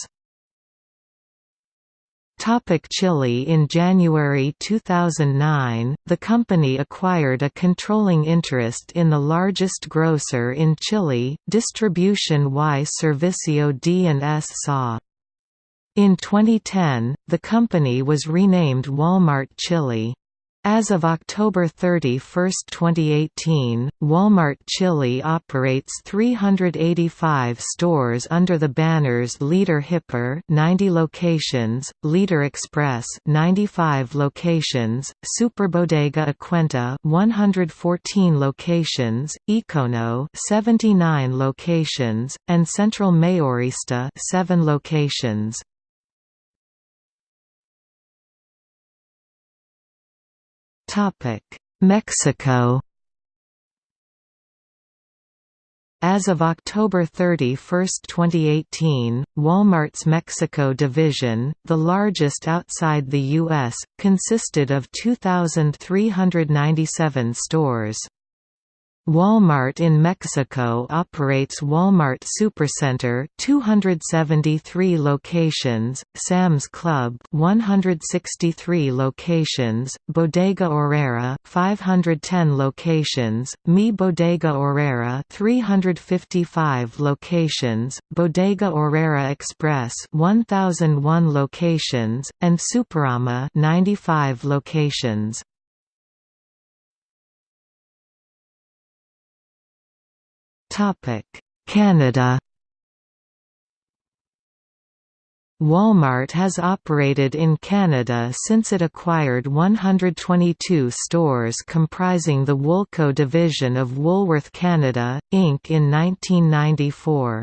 Topic Chile In January 2009, the company acquired a controlling interest in the largest grocer in Chile, Distribution y Servicio D&S SA. In 2010, the company was renamed Walmart Chile. As of October 31, 2018, Walmart Chile operates 385 stores under the banners Líder Hiper 90 locations, Líder Express 95 locations, Superbodega Acuenta 114 locations, Ekono 79 locations, and Central Mayorista 7 locations. Mexico As of October 31, 2018, Walmart's Mexico division, the largest outside the U.S., consisted of 2,397 stores. Walmart in Mexico operates Walmart Supercenter 273 locations, Sam's Club 163 locations, Bodega Aurrera 510 locations, Mi Bodega Aurrera 355 locations, Bodega Aurrera Express 1001 locations, and Superama 95 locations. Canada Walmart has operated in Canada since it acquired 122 stores comprising the Woolco division of Woolworth Canada, Inc. in 1994.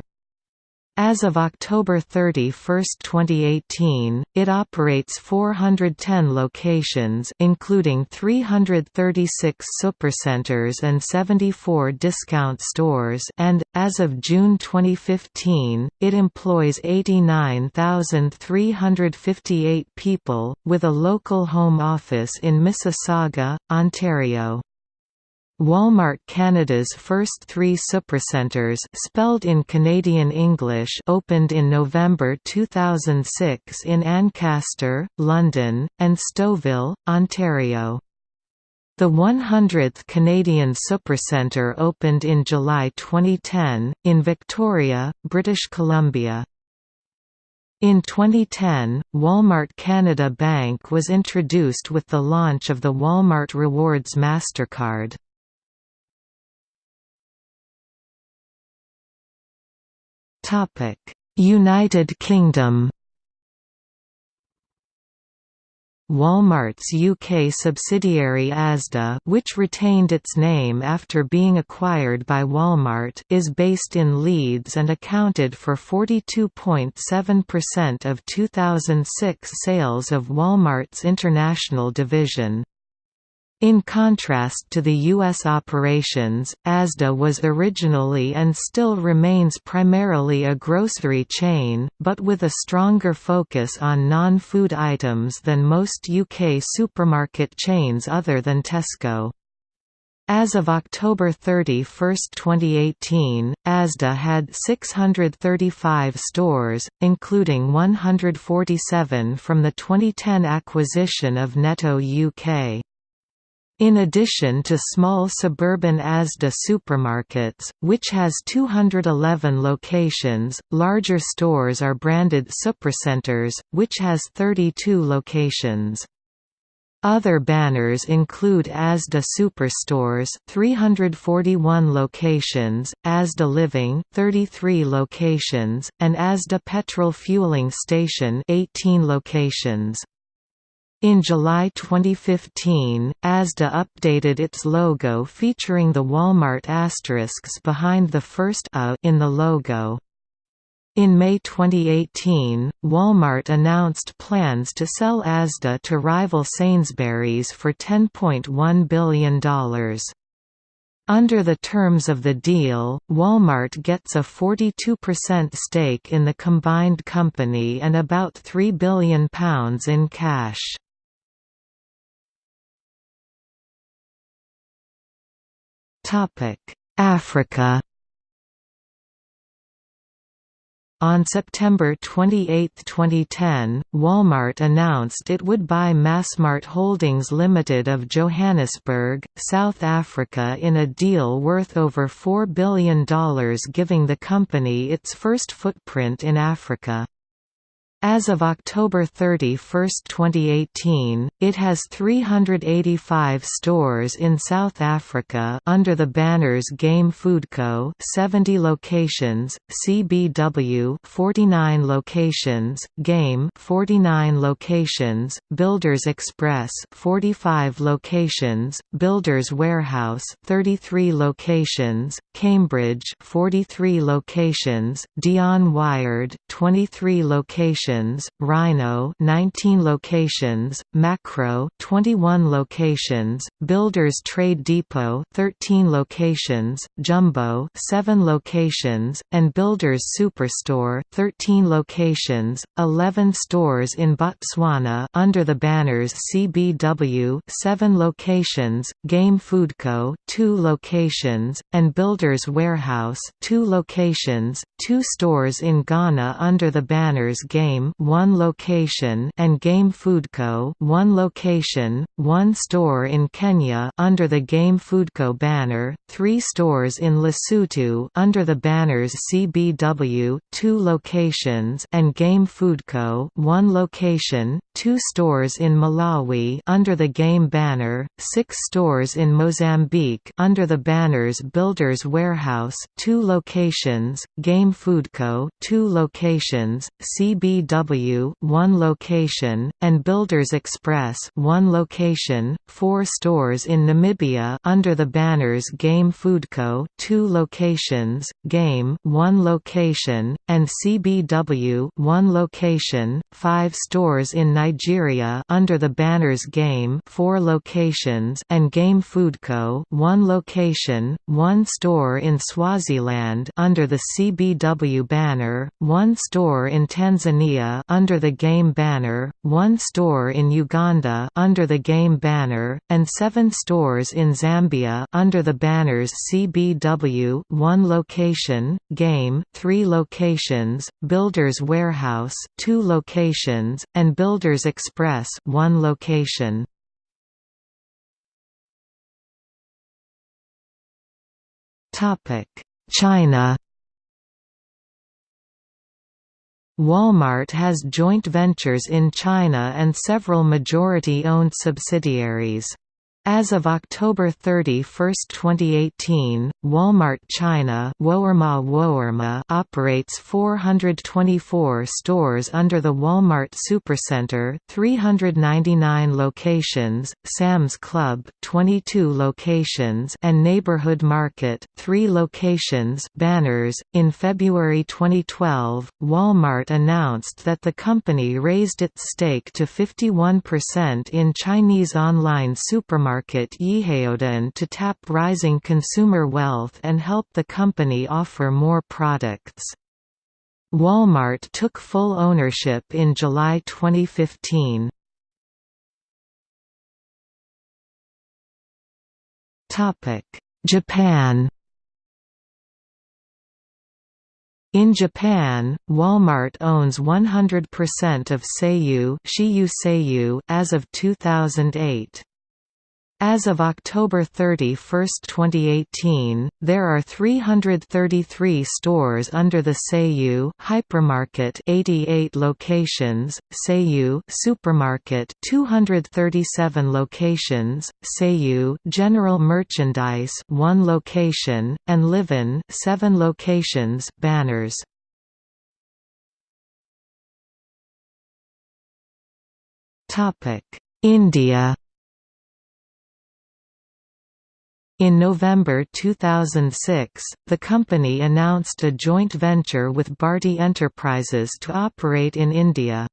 As of October 31, 2018, it operates 410 locations including 336 supercenters and 74 discount stores and, as of June 2015, it employs 89,358 people, with a local home office in Mississauga, Ontario. Walmart Canada's first three supercenters spelled in Canadian English opened in November 2006 in Ancaster, London, and Stouffville, Ontario. The 100th Canadian Supercentre opened in July 2010, in Victoria, British Columbia. In 2010, Walmart Canada Bank was introduced with the launch of the Walmart Rewards MasterCard. United Kingdom. Walmart's UK subsidiary Asda which retained its name after being acquired by Walmart is based in Leeds and accounted for 42.7% of 2006 sales of Walmart's international division. In contrast to the U.S. operations, Asda was originally and still remains primarily a grocery chain, but with a stronger focus on non-food items than most UK supermarket chains other than Tesco. As of October 31, 2018, Asda had 635 stores, including 147 from the 2010 acquisition of Netto UK. In addition to small suburban Asda supermarkets, which has 211 locations, larger stores are branded Supercenters, which has 32 locations. Other banners include Asda Superstores 341 locations, Asda Living 33 locations, and Asda Petrol Fueling Station 18 locations. In July 2015, Asda updated its logo featuring the Walmart asterisks behind the first A in the logo. In May 2018, Walmart announced plans to sell Asda to rival Sainsbury's for $10.1 billion. Under the terms of the deal, Walmart gets a 42% stake in the combined company and about £3 billion in cash. Africa On September 28, 2010, Walmart announced it would buy Massmart Holdings Limited of Johannesburg, South Africa in a deal worth over $4 billion giving the company its first footprint in Africa. As of October 31, 2018, it has 385 stores in South Africa under the banners Game Foodco 70 locations, CBW 49 locations, Game 49 locations, Builders Express 45 locations, Builders Warehouse 33 locations, Cambridge 43 locations, Dion Wired 23 locations locations, Rhino 19 locations, Makro 21 locations, Builders Trade Depot 13 locations, Jumbo 7 locations, and Builders Superstore 13 locations, 11 stores in Botswana under the banners CBW 7 locations, Game Foodco 2 locations, and Builders Warehouse 2 locations, 2 stores in Ghana under the banners Game 1 location and Game Foodco 1 location, 1 store in Kenya under the Game Foodco banner, 3 stores in Lesotho under the banners CBW 2 locations and Game Foodco 1 location, 2 stores in Malawi under the Game banner, 6 stores in Mozambique under the banners Builders Warehouse 2 locations, Game Foodco 2 locations, CBW 1 location, and Builders Express 1 location, 4 stores in Namibia under the banners Game Foodco 2 locations, Game 1 location, and CBW 1 location, 5 stores in Nigeria under the banners Game 4 locations and Game Foodco 1 location, 1 store in Swaziland under the CBW banner, 1 store in Tanzania under the Game banner, 1 store in Uganda under the Game banner, and 7 stores in Zambia under the banners CBW 1 location, Game 3 locations, Builders Warehouse 2 locations, and Builders Express 1 location. China Walmart has joint ventures in China and several majority-owned subsidiaries. As of October 31, 2018, Walmart China operates 424 stores under the Walmart Supercenter 399 locations, Sam's Club 22 locations and Neighborhood Market 3 locations banners. .In February 2012, Walmart announced that the company raised its stake to 51% in Chinese online supermarket market Yihaodian to tap rising consumer wealth and help the company offer more products. Walmart took full ownership in July 2015. Japan In Japan, Walmart owns 100% of Seiyu, Seiyu as of 2008. As of October 31, 2018, there are 333 stores under the Seiyu hypermarket 88 locations, Seiyu supermarket 237 locations, Seiyu general merchandise 1 location, and Livin 7 locations banners. India In November 2006, the company announced a joint venture with Bharti Enterprises to operate in India.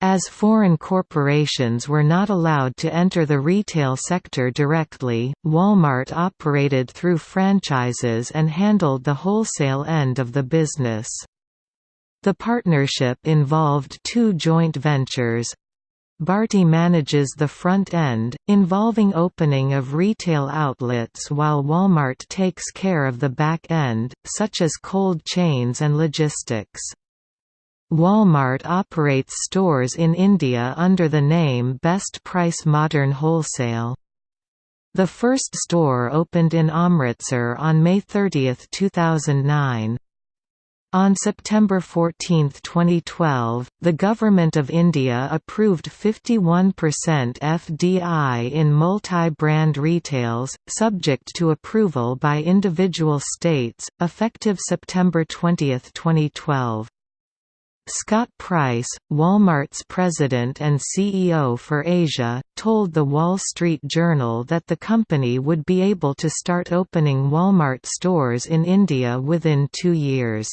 As foreign corporations were not allowed to enter the retail sector directly, Walmart operated through franchises and handled the wholesale end of the business. The partnership involved two joint ventures, Bharti manages the front end, involving opening of retail outlets while Walmart takes care of the back end, such as cold chains and logistics. Walmart operates stores in India under the name Best Price Modern Wholesale. The first store opened in Amritsar on May 30, 2009. On September 14, 2012, the Government of India approved 51% FDI in multi-brand retails, subject to approval by individual states, effective September 20, 2012. Scott Price, Walmart's president and CEO for Asia, told The Wall Street Journal that the company would be able to start opening Walmart stores in India within two years.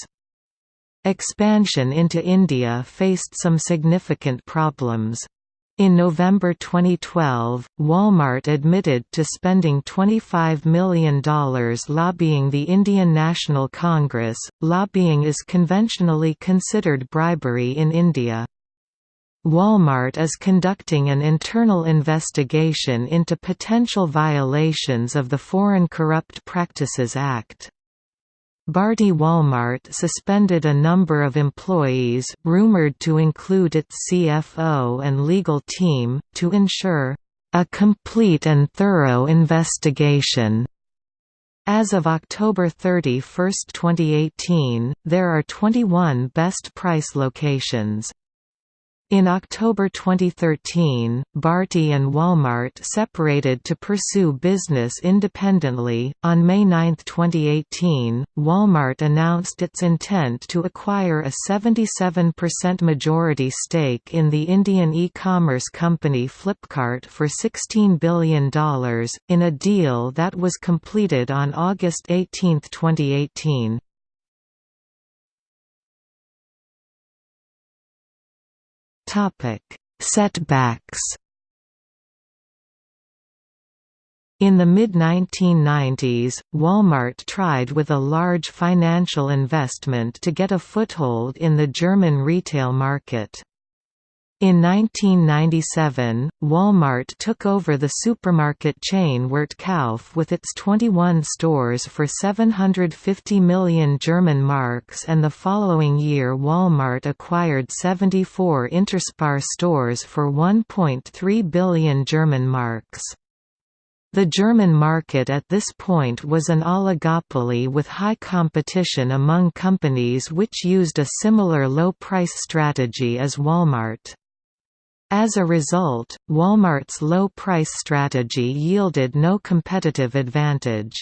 Expansion into India faced some significant problems. In November 2012, Walmart admitted to spending $25 million lobbying the Indian National Congress. Lobbying is conventionally considered bribery in India. Walmart is conducting an internal investigation into potential violations of the Foreign Corrupt Practices Act. Bharti Walmart suspended a number of employees rumored to include its CFO and legal team, to ensure a complete and thorough investigation. As of October 31, 2018, there are 21 best price locations. In October 2013, Bharti and Walmart separated to pursue business independently. On May 9, 2018, Walmart announced its intent to acquire a 77% majority stake in the Indian e-commerce company Flipkart for $16 billion, in a deal that was completed on August 18, 2018. Topic: Setbacks. In the mid-1990s, Walmart tried with a large financial investment to get a foothold in the German retail market. In 1997, Walmart took over the supermarket chain Wertkauf with its 21 stores for 750 million German marks and the following year Walmart acquired 74 Interspar stores for 1.3 billion German marks. The German market at this point was an oligopoly with high competition among companies which used a similar low-price strategy as Walmart. As a result, Walmart's low-price strategy yielded no competitive advantage.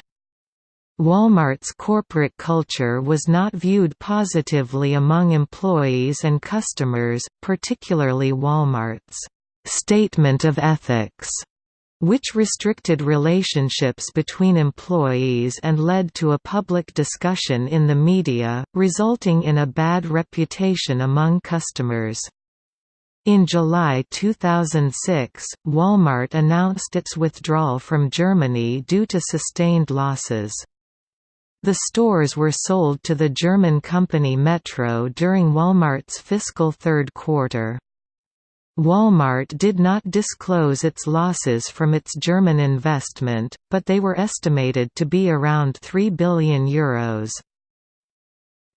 Walmart's corporate culture was not viewed positively among employees and customers, particularly Walmart's «statement of ethics», which restricted relationships between employees and led to a public discussion in the media, resulting in a bad reputation among customers. In July 2006, Walmart announced its withdrawal from Germany due to sustained losses. The stores were sold to the German company Metro during Walmart's fiscal third quarter. Walmart did not disclose its losses from its German investment, but they were estimated to be around €3 billion. Euros.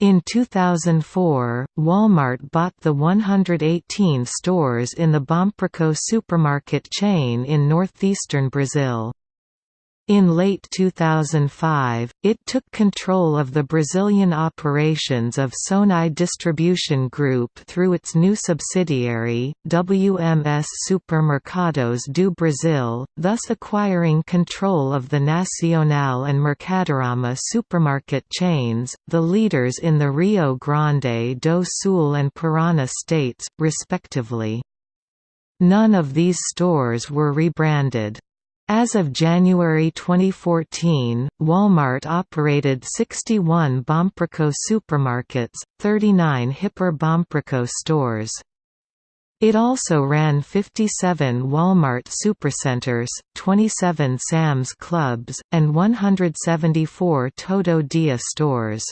In 2004, Walmart bought the 118 stores in the Bompreço supermarket chain in northeastern Brazil. In late 2005, it took control of the Brazilian operations of Sonae Distribution Group through its new subsidiary, WMS Supermercados do Brasil, thus acquiring control of the Nacional and Mercadorama supermarket chains, the leaders in the Rio Grande do Sul and Paraná states, respectively. None of these stores were rebranded. As of January 2014, Walmart operated 61 Bompreço supermarkets, 39 Hiper Bompreço stores. It also ran 57 Walmart supercenters, 27 Sam's Clubs, and 174 Todo Dia stores.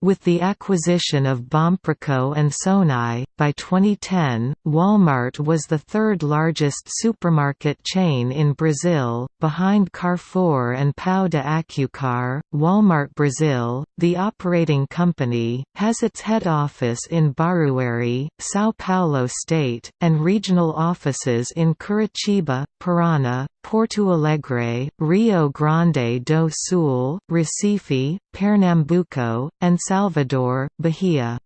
With the acquisition of Bompreço and Sonae, by 2010, Walmart was the third largest supermarket chain in Brazil, behind Carrefour and Pão de Açúcar. Walmart Brazil, the operating company, has its head office in Barueri, São Paulo state, and regional offices in Curitiba, Paraná, Porto Alegre, Rio Grande do Sul, Recife, Pernambuco, and Salvador, Bahia.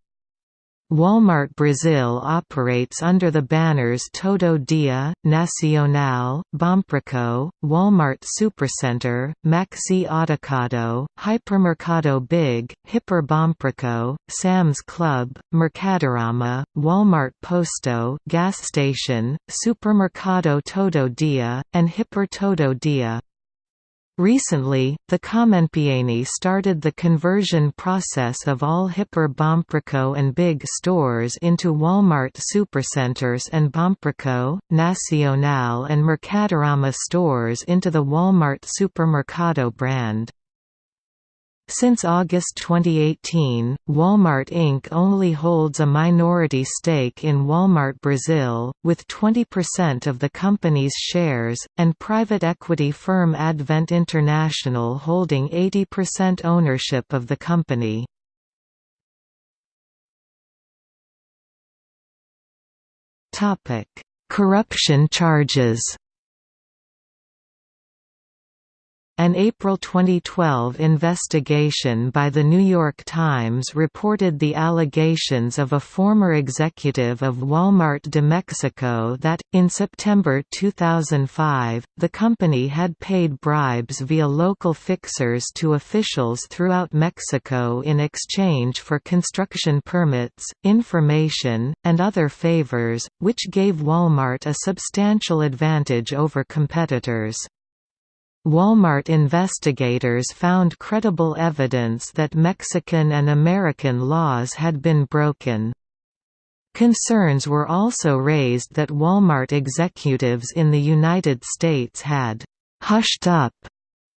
Walmart Brazil operates under the banners Todo Dia, Nacional, Bompreço, Walmart Supercenter, Maxi Atacado, Hipermercado Big, Hiper Bompreço, Sam's Club, Mercadorama, Walmart Posto gas station, Supermercado Todo Dia, and Hiper Todo Dia. Recently, the Comenpieni started the conversion process of all Hiper Bompreço and Big stores into Walmart Supercenters and Bomprico, Nacional and Mercadorama stores into the Walmart Supermercado brand. Since August 2018, Walmart Inc. only holds a minority stake in Walmart Brazil, with 20% of the company's shares, and private equity firm Advent International holding 80% ownership of the company. Corruption charges An April 2012 investigation by The New York Times reported the allegations of a former executive of Walmart de Mexico that, in September 2005, the company had paid bribes via local fixers to officials throughout Mexico in exchange for construction permits, information, and other favors, which gave Walmart a substantial advantage over competitors. Walmart investigators found credible evidence that Mexican and American laws had been broken. Concerns were also raised that Walmart executives in the United States had «hushed up»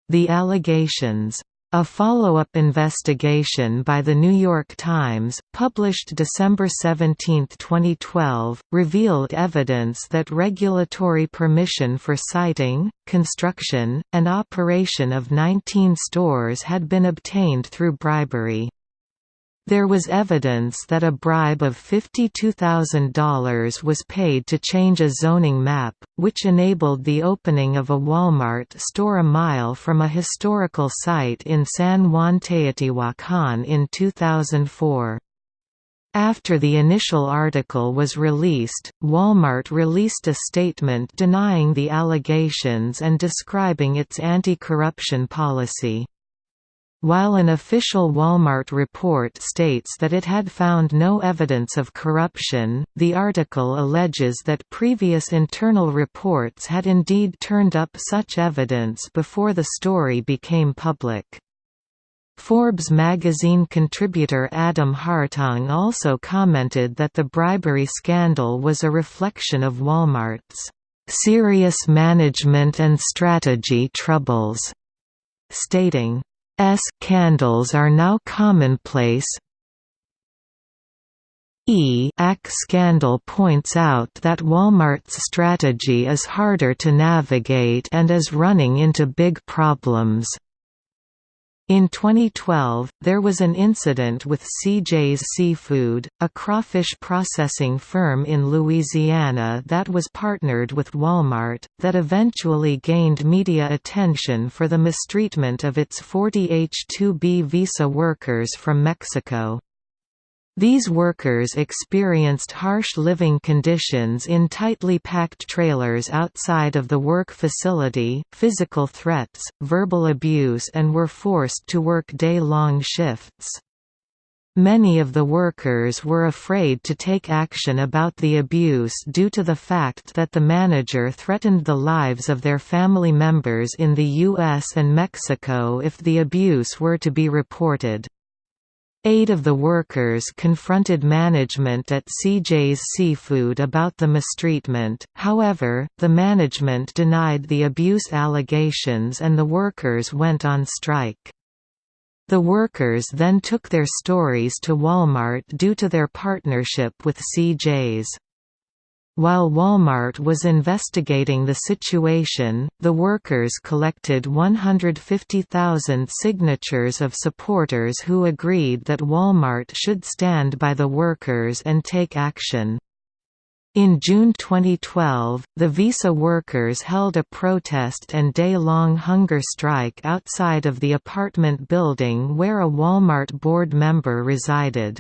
the allegations. A follow-up investigation by The New York Times, published December 17, 2012, revealed evidence that regulatory permission for siting, construction, and operation of 19 stores had been obtained through bribery. There was evidence that a bribe of $52,000 was paid to change a zoning map, which enabled the opening of a Walmart store a mile from a historical site in San Juan Teotihuacan in 2004. After the initial article was released, Walmart released a statement denying the allegations and describing its anti-corruption policy. While an official Walmart report states that it had found no evidence of corruption, the article alleges that previous internal reports had indeed turned up such evidence before the story became public. Forbes magazine contributor Adam Hartung also commented that the bribery scandal was a reflection of Walmart's serious management and strategy troubles, stating, S candles are now commonplace. E AC scandal points out that Walmart's strategy is harder to navigate and is running into big problems. In 2012, there was an incident with CJ's Seafood, a crawfish processing firm in Louisiana that was partnered with Walmart, that eventually gained media attention for the mistreatment of its 40 H-2B visa workers from Mexico. These workers experienced harsh living conditions in tightly packed trailers outside of the work facility, physical threats, verbal abuse and were forced to work day-long shifts. Many of the workers were afraid to take action about the abuse due to the fact that the manager threatened the lives of their family members in the U.S. and Mexico if the abuse were to be reported. Eight of the workers confronted management at CJ's Seafood about the mistreatment, however, the management denied the abuse allegations and the workers went on strike. The workers then took their stories to Walmart due to their partnership with CJ's. While Walmart was investigating the situation, the workers collected 150,000 signatures of supporters who agreed that Walmart should stand by the workers and take action. In June 2012, the Visa workers held a protest and day-long hunger strike outside of the apartment building where a Walmart board member resided.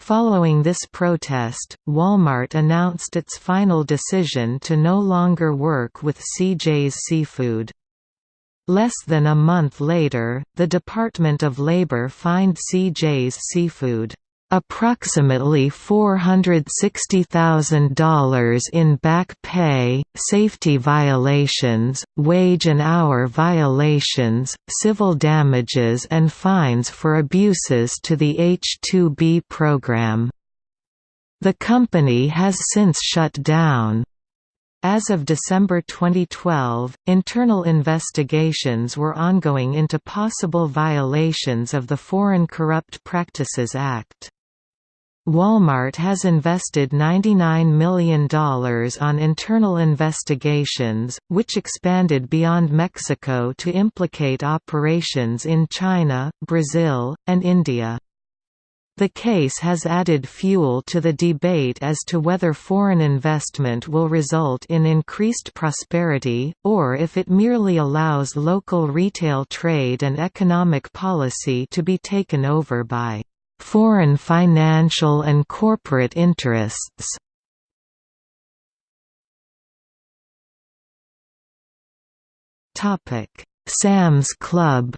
Following this protest, Walmart announced its final decision to no longer work with CJ's Seafood. Less than a month later, the Department of Labor fined CJ's Seafood approximately $460,000 in back pay, safety violations, wage and hour violations, civil damages and fines for abuses to the H-2B program. The company has since shut down. As of December 2012, internal investigations were ongoing into possible violations of the Foreign Corrupt Practices Act. Walmart has invested $99 million on internal investigations, which expanded beyond Mexico to implicate operations in China, Brazil, and India. The case has added fuel to the debate as to whether foreign investment will result in increased prosperity, or if it merely allows local retail trade and economic policy to be taken over by foreign financial and corporate interests. Sam's Club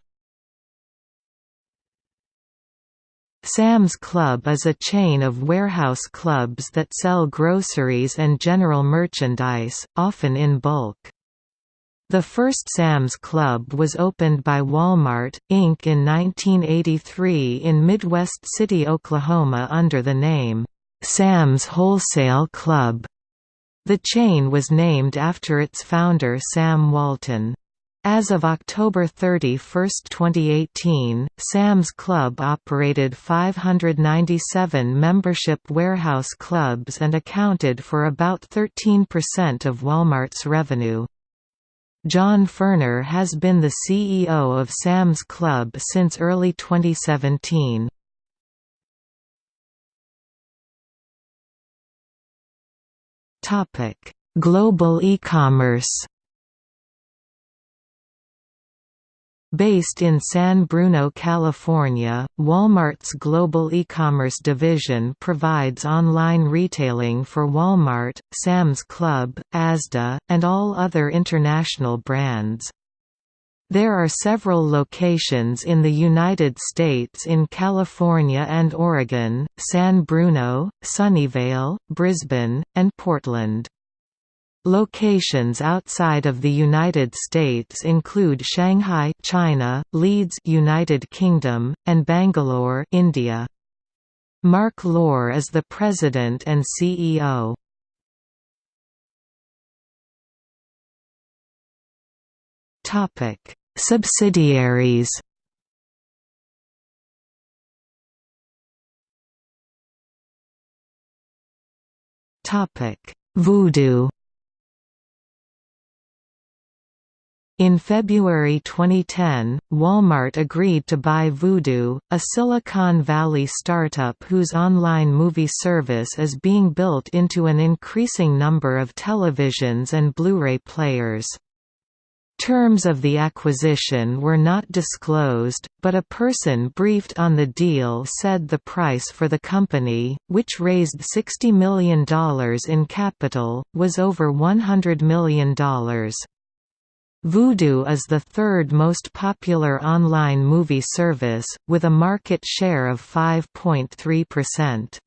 Sam's Club is a chain of warehouse clubs that sell groceries and general merchandise, often in bulk. The first Sam's Club was opened by Walmart, Inc. in 1983 in Midwest City, Oklahoma under the name, Sam's Wholesale Club. The chain was named after its founder Sam Walton. As of October 31, 2018, Sam's Club operated 597 membership warehouse clubs and accounted for about 13% of Walmart's revenue. John Furner has been the CEO of Sam's Club since early 2017. Global e-commerce Based in San Bruno, California, Walmart's global e-commerce division provides online retailing for Walmart, Sam's Club, Asda, and all other international brands. There are several locations in the United States in California and Oregon, San Bruno, Sunnyvale, Brisbane, and Portland. Locations outside of the United States include Shanghai, China, Leeds, United Kingdom, and Bangalore, India. Mark Lore is the president and CEO. Topic: Subsidiaries. Topic: Vudu. In February 2010, Walmart agreed to buy Vudu, a Silicon Valley startup whose online movie service is being built into an increasing number of televisions and Blu-ray players. Terms of the acquisition were not disclosed, but a person briefed on the deal said the price for the company, which raised $60 million in capital, was over $100 million. Vudu is the third most popular online movie service, with a market share of 5.3%.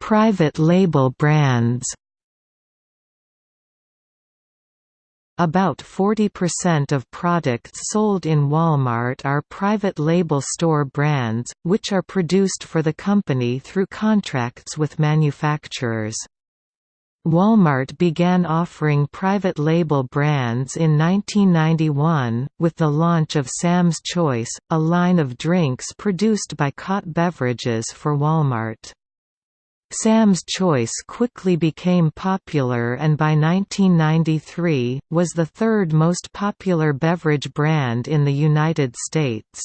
Private label brands About 40% of products sold in Walmart are private label store brands, which are produced for the company through contracts with manufacturers. Walmart began offering private label brands in 1991, with the launch of Sam's Choice, a line of drinks produced by Cott Beverages for Walmart. Sam's Choice quickly became popular and by 1993, was the third most popular beverage brand in the United States.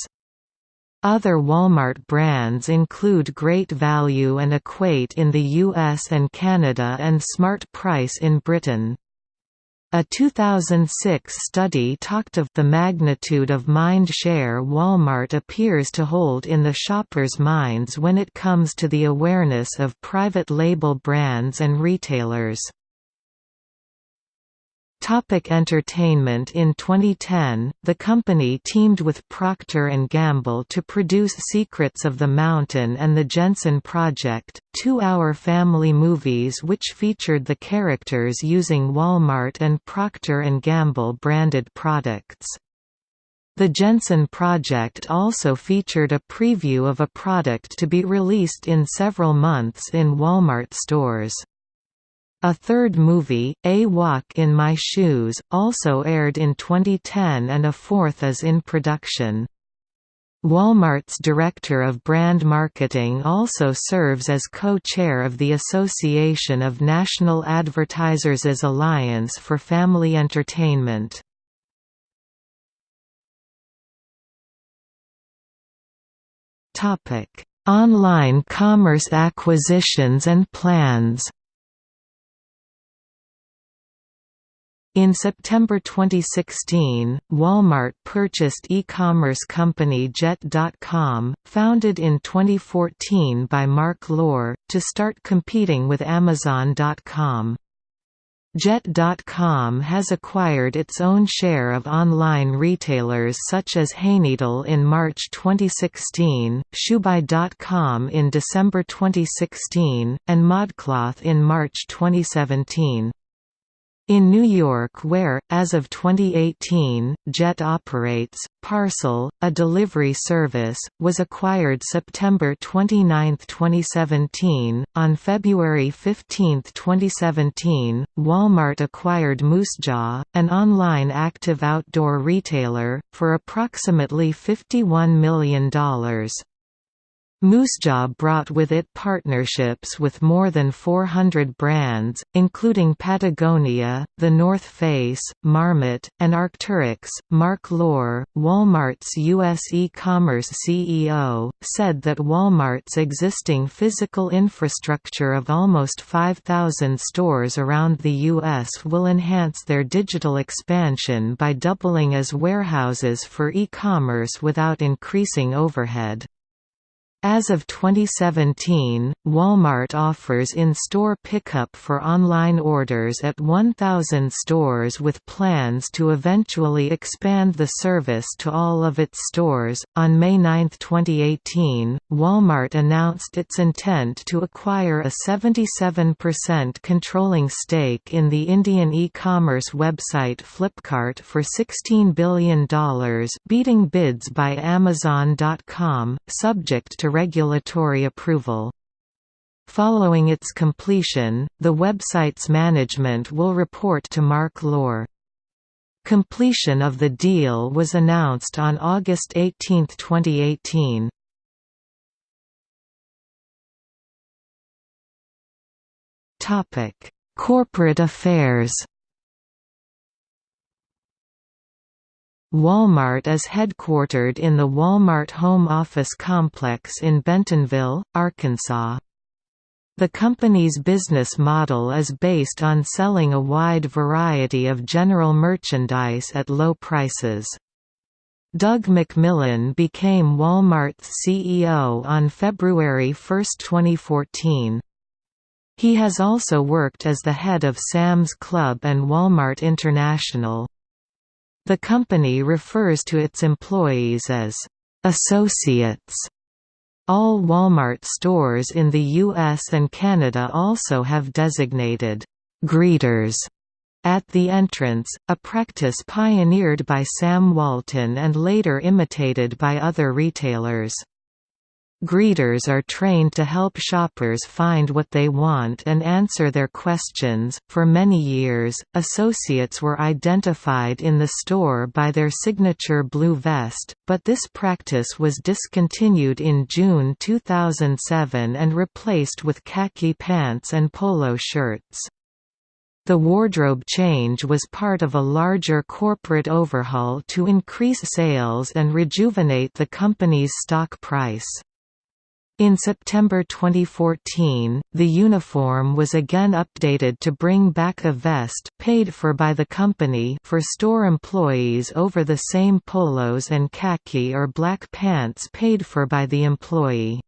Other Walmart brands include Great Value and Equate in the US and Canada and Smart Price in Britain. A 2006 study talked of the magnitude of mind share Walmart appears to hold in the shoppers' minds when it comes to the awareness of private label brands and retailers. Topic entertainment In 2010, the company teamed with Procter & Gamble to produce Secrets of the Mountain and the Jensen Project, two-hour family movies which featured the characters using Walmart and Procter & Gamble branded products. The Jensen Project also featured a preview of a product to be released in several months in Walmart stores. A third movie, A Walk in My Shoes, also aired in 2010 and a fourth is in production. Walmart's Director of Brand Marketing also serves as co-chair of the Association of National Advertisers' Alliance for Family Entertainment. Online commerce acquisitions and plans In September 2016, Walmart purchased e-commerce company Jet.com, founded in 2014 by Mark Lore, to start competing with Amazon.com. Jet.com has acquired its own share of online retailers such as Hayneedle in March 2016, Shoebuy.com in December 2016, and ModCloth in March 2017. In New York where, as of 2018, JET operates, Parcel, a delivery service, was acquired September 29, 2017. On February 15, 2017, Walmart acquired Moosejaw, an online active outdoor retailer, for approximately $51 million. Moosejaw brought with it partnerships with more than 400 brands, including Patagonia, The North Face, Marmot, and Arc'teryx. Mark Lore, Walmart's U.S. e-commerce CEO, said that Walmart's existing physical infrastructure of almost 5,000 stores around the U.S. will enhance their digital expansion by doubling as warehouses for e-commerce without increasing overhead. As of 2017, Walmart offers in-store pickup for online orders at 1,000 stores with plans to eventually expand the service to all of its stores. On May 9, 2018, Walmart announced its intent to acquire a 77% controlling stake in the Indian e-commerce website Flipkart for $16 billion, beating bids by Amazon.com, subject to regulatory approval. Following its completion, the website's management will report to Mark Lore. Completion of the deal was announced on August 18, 2018. Corporate affairs Walmart is headquartered in the Walmart Home Office Complex in Bentonville, Arkansas. The company's business model is based on selling a wide variety of general merchandise at low prices. Doug McMillon became Walmart's CEO on February 1, 2014. He has also worked as the head of Sam's Club and Walmart International. The company refers to its employees as associates. All Walmart stores in the US and Canada also have designated greeters at the entrance, a practice pioneered by Sam Walton and later imitated by other retailers. Greeters are trained to help shoppers find what they want and answer their questions. For many years, associates were identified in the store by their signature blue vest, but this practice was discontinued in June 2007 and replaced with khaki pants and polo shirts. The wardrobe change was part of a larger corporate overhaul to increase sales and rejuvenate the company's stock price. In September 2014, the uniform was again updated to bring back a vest paid for by the company for store employees over the same polos and khaki or black pants paid for by the employee.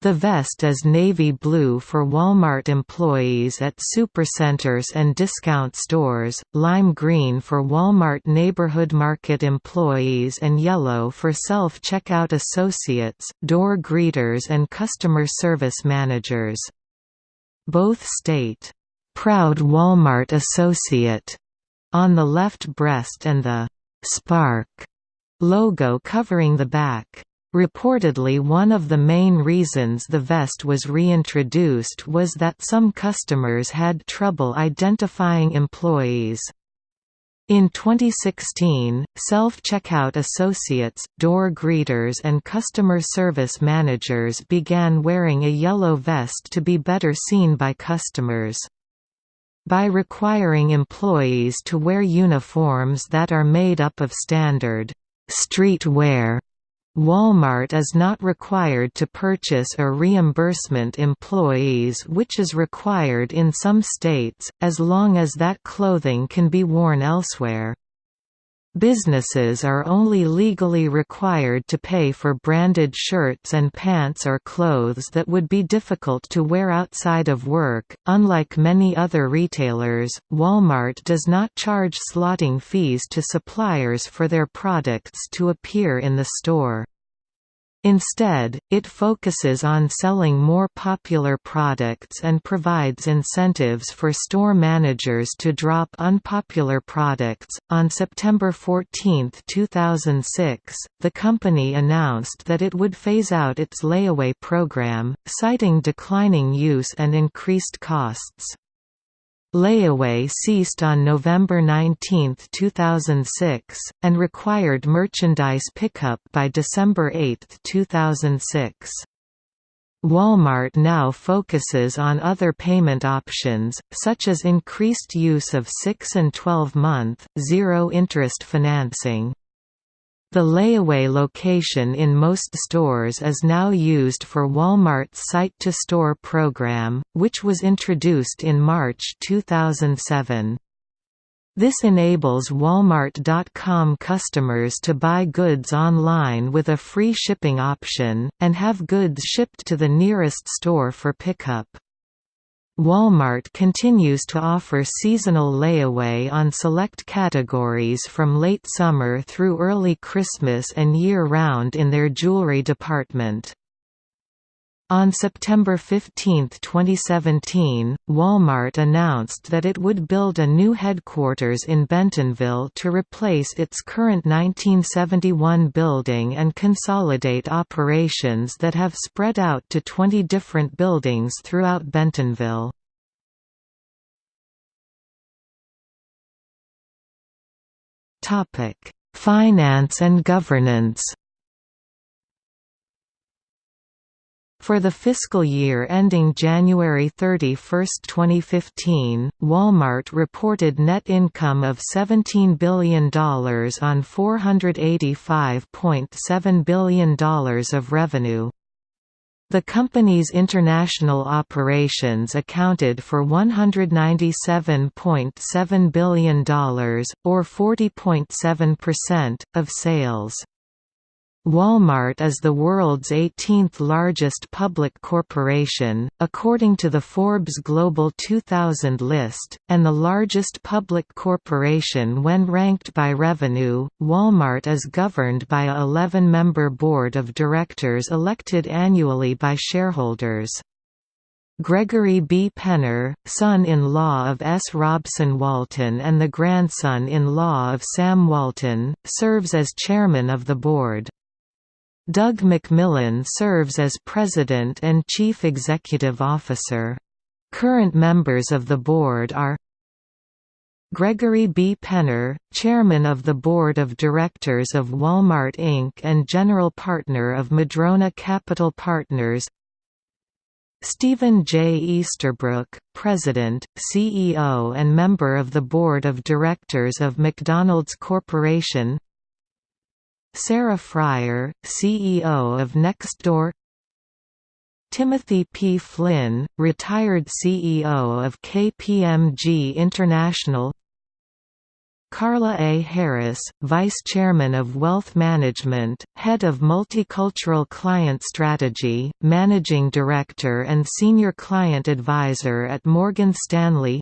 The vest is navy blue for Walmart employees at supercenters and discount stores, lime green for Walmart Neighborhood Market employees and yellow for self-checkout associates, door greeters and customer service managers. Both state, "'Proud Walmart Associate' on the left breast and the "'Spark' logo covering the back. Reportedly one of the main reasons the vest was reintroduced was that some customers had trouble identifying employees. In 2016, self-checkout associates, door greeters and customer service managers began wearing a yellow vest to be better seen by customers. By requiring employees to wear uniforms that are made up of standard street wear Walmart is not required to purchase or reimbursement employees which is required in some states, as long as that clothing can be worn elsewhere. Businesses are only legally required to pay for branded shirts and pants or clothes that would be difficult to wear outside of work. Unlike many other retailers, Walmart does not charge slotting fees to suppliers for their products to appear in the store. Instead, it focuses on selling more popular products and provides incentives for store managers to drop unpopular products. On September 14, 2006, the company announced that it would phase out its layaway program, citing declining use and increased costs. Layaway ceased on November 19, 2006, and required merchandise pickup by December 8, 2006. Walmart now focuses on other payment options, such as increased use of 6 and 12-month, zero-interest financing. The layaway location in most stores is now used for Walmart's Site-to-Store program, which was introduced in March 2007. This enables Walmart.com customers to buy goods online with a free shipping option, and have goods shipped to the nearest store for pickup. Walmart continues to offer seasonal layaway on select categories from late summer through early Christmas and year-round in their jewelry department. On September 15, 2017, Walmart announced that it would build a new headquarters in Bentonville to replace its current 1971 building and consolidate operations that have spread out to 20 different buildings throughout Bentonville. Finance and governance For the fiscal year ending January 31, 2015, Walmart reported net income of $17 billion on $485.7 billion of revenue. The company's international operations accounted for $197.7 billion, or 40.7%, of sales. Walmart is the world's 18th largest public corporation, according to the Forbes Global 2000 list, and the largest public corporation when ranked by revenue. Walmart is governed by a 11 member board of directors elected annually by shareholders. Gregory B. Penner, son-in-law of S. Robson Walton and the grandson-in-law of Sam Walton, serves as chairman of the board. Doug McMillon serves as President and Chief Executive Officer. Current members of the board are Gregory B. Penner, Chairman of the Board of Directors of Walmart Inc. and General Partner of Madrona Capital Partners Stephen J. Easterbrook, President, CEO and member of the Board of Directors of McDonald's Corporation Sarah Friar, CEO of Nextdoor Timothy P. Flynn, retired CEO of KPMG International Carla A. Harris, Vice Chairman of Wealth Management, Head of Multicultural Client Strategy, Managing Director and Senior Client Advisor at Morgan Stanley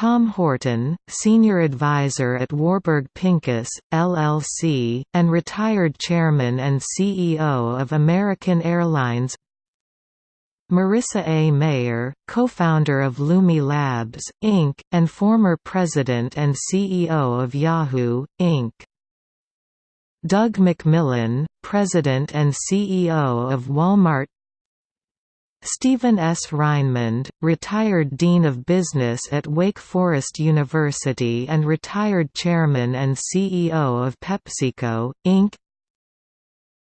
Tom Horton, Senior Advisor at Warburg Pincus, LLC, and retired Chairman and CEO of American Airlines Marissa A. Mayer, co-founder of Lumi Labs, Inc., and former president and CEO of Yahoo, Inc. Doug McMillon, president and CEO of Walmart Stephen S. Reinemund, retired Dean of Business at Wake Forest University and retired Chairman and CEO of PepsiCo, Inc.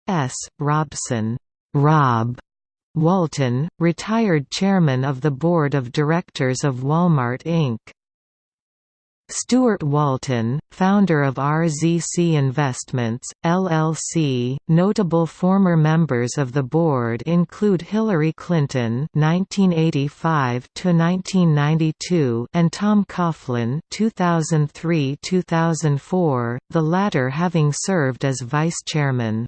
S. Robson Rob Walton, retired chairman of the board of directors of Walmart Inc. Stuart Walton, founder of RZC Investments, LLC. Notable former members of the board include Hillary Clinton (1985–1992) and Tom Coughlin (2003–2004), the latter having served as vice chairman.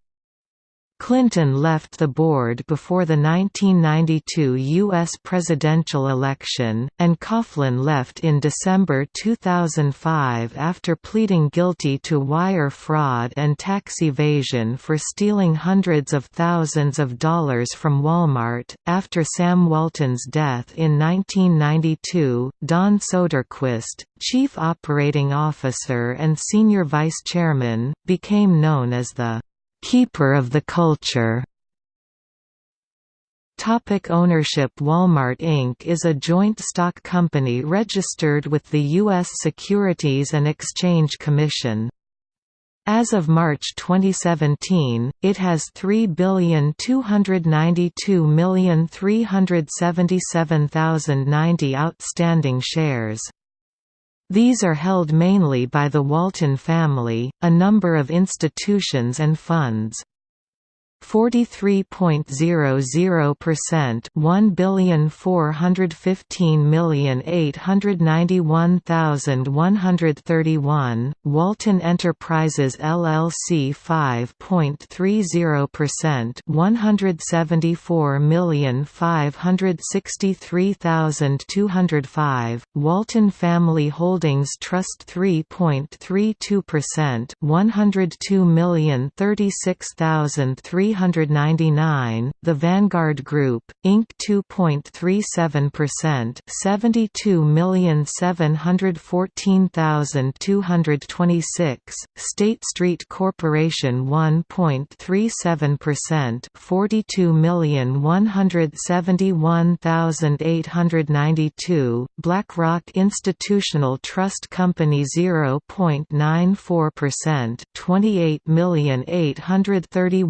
Clinton left the board before the 1992 U.S. presidential election, and Coughlin left in December 2005 after pleading guilty to wire fraud and tax evasion for stealing hundreds of thousands of dollars from Walmart. After Sam Walton's death in 1992, Don Soderquist, chief operating officer and senior vice chairman, became known as the Keeper of the Culture Topic ownership Walmart Inc. is a joint stock company registered with the U.S. Securities and Exchange Commission. As of March 2017, it has 3,292,377,090 outstanding shares. These are held mainly by the Walton family, a number of institutions and funds. 43.00% 1,415,891,131, Walton Enterprises LLC 5.30% 174,563,205, Walton Family Holdings Trust 3.32% 102,036,300 399, The Vanguard Group, Inc. 2.37% 72714226, State Street Corporation 1.37% 42171892, BlackRock Institutional Trust Company 0.94% 28831700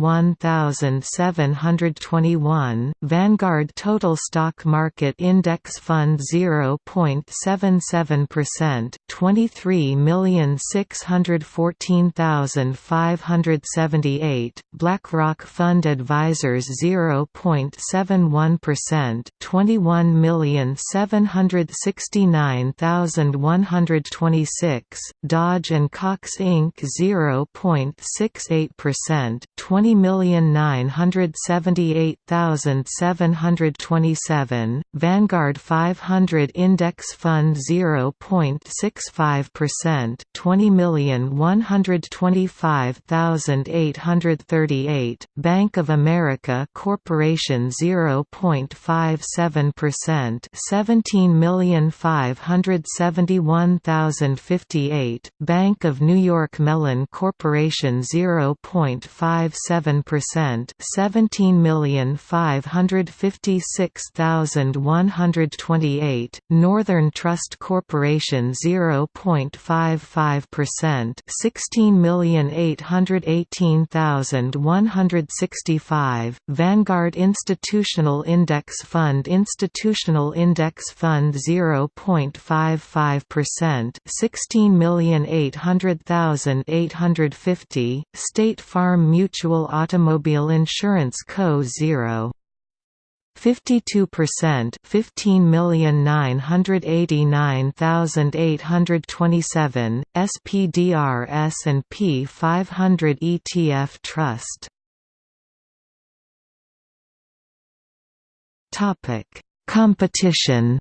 1,721, Vanguard Total Stock Market Index Fund 0.77%, 23614578, BlackRock Fund Advisors 0.71%, 21769126, Dodge & Cox Inc. 0.68%, 20 million Nine hundred seventy-eight thousand seven hundred twenty-seven, Vanguard 500 Index Fund 0.65%, 20,125,838, Bank of America Corporation 0.57%, 17,571,058, Bank of New York Mellon Corporation 0.57% percent seventeen million five hundred fifty six thousand one hundred twenty eight, Northern Trust Corporation zero point five five percent sixteen million eight hundred eighteen thousand one hundred sixty five, Vanguard Institutional Index Fund Institutional Index Fund zero point five five percent sixteen million eight hundred thousand eight hundred fifty, State Farm Mutual Automobile Automobile Insurance Co. 0. 52% 15,989,827 SPDR S&P 500 ETF Trust Topic Competition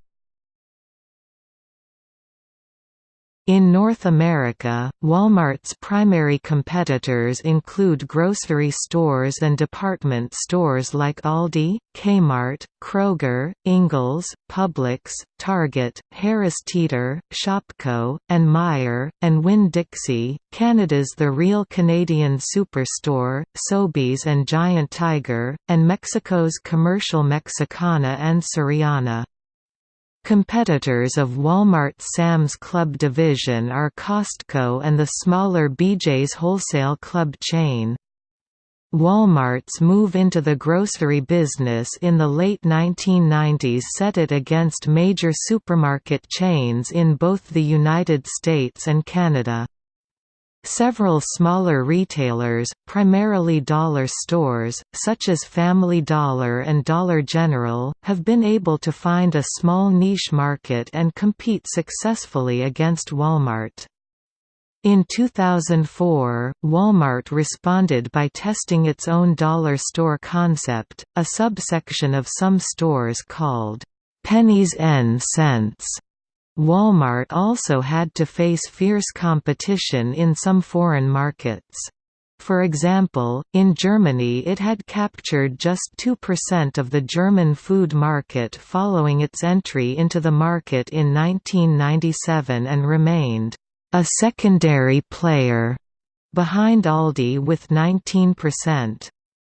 In North America, Walmart's primary competitors include grocery stores and department stores like Aldi, Kmart, Kroger, Ingles, Publix, Target, Harris Teeter, Shopko, and Meijer, and Winn-Dixie, Canada's The Real Canadian Superstore, Sobeys and Giant Tiger, and Mexico's Comercial Mexicana and Soriana. Competitors of Walmart's Sam's Club division are Costco and the smaller BJ's Wholesale Club chain. Walmart's move into the grocery business in the late 1990s set it against major supermarket chains in both the United States and Canada. Several smaller retailers, primarily dollar stores, such as Family Dollar and Dollar General, have been able to find a small niche market and compete successfully against Walmart. In 2004, Walmart responded by testing its own dollar store concept, a subsection of some stores called pennies n cents Walmart also had to face fierce competition in some foreign markets. For example, in Germany it had captured just 2% of the German food market following its entry into the market in 1997 and remained a secondary player behind Aldi with 19%.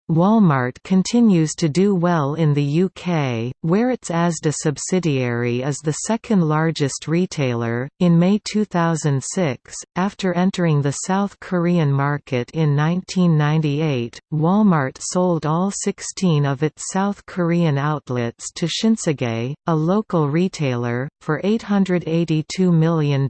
Walmart continues to do well in the UK, where its Asda subsidiary is the second largest retailer. In May 2006, after entering the South Korean market in 1998, Walmart sold all 16 of its South Korean outlets to Shinsegae, a local retailer, for $882 million.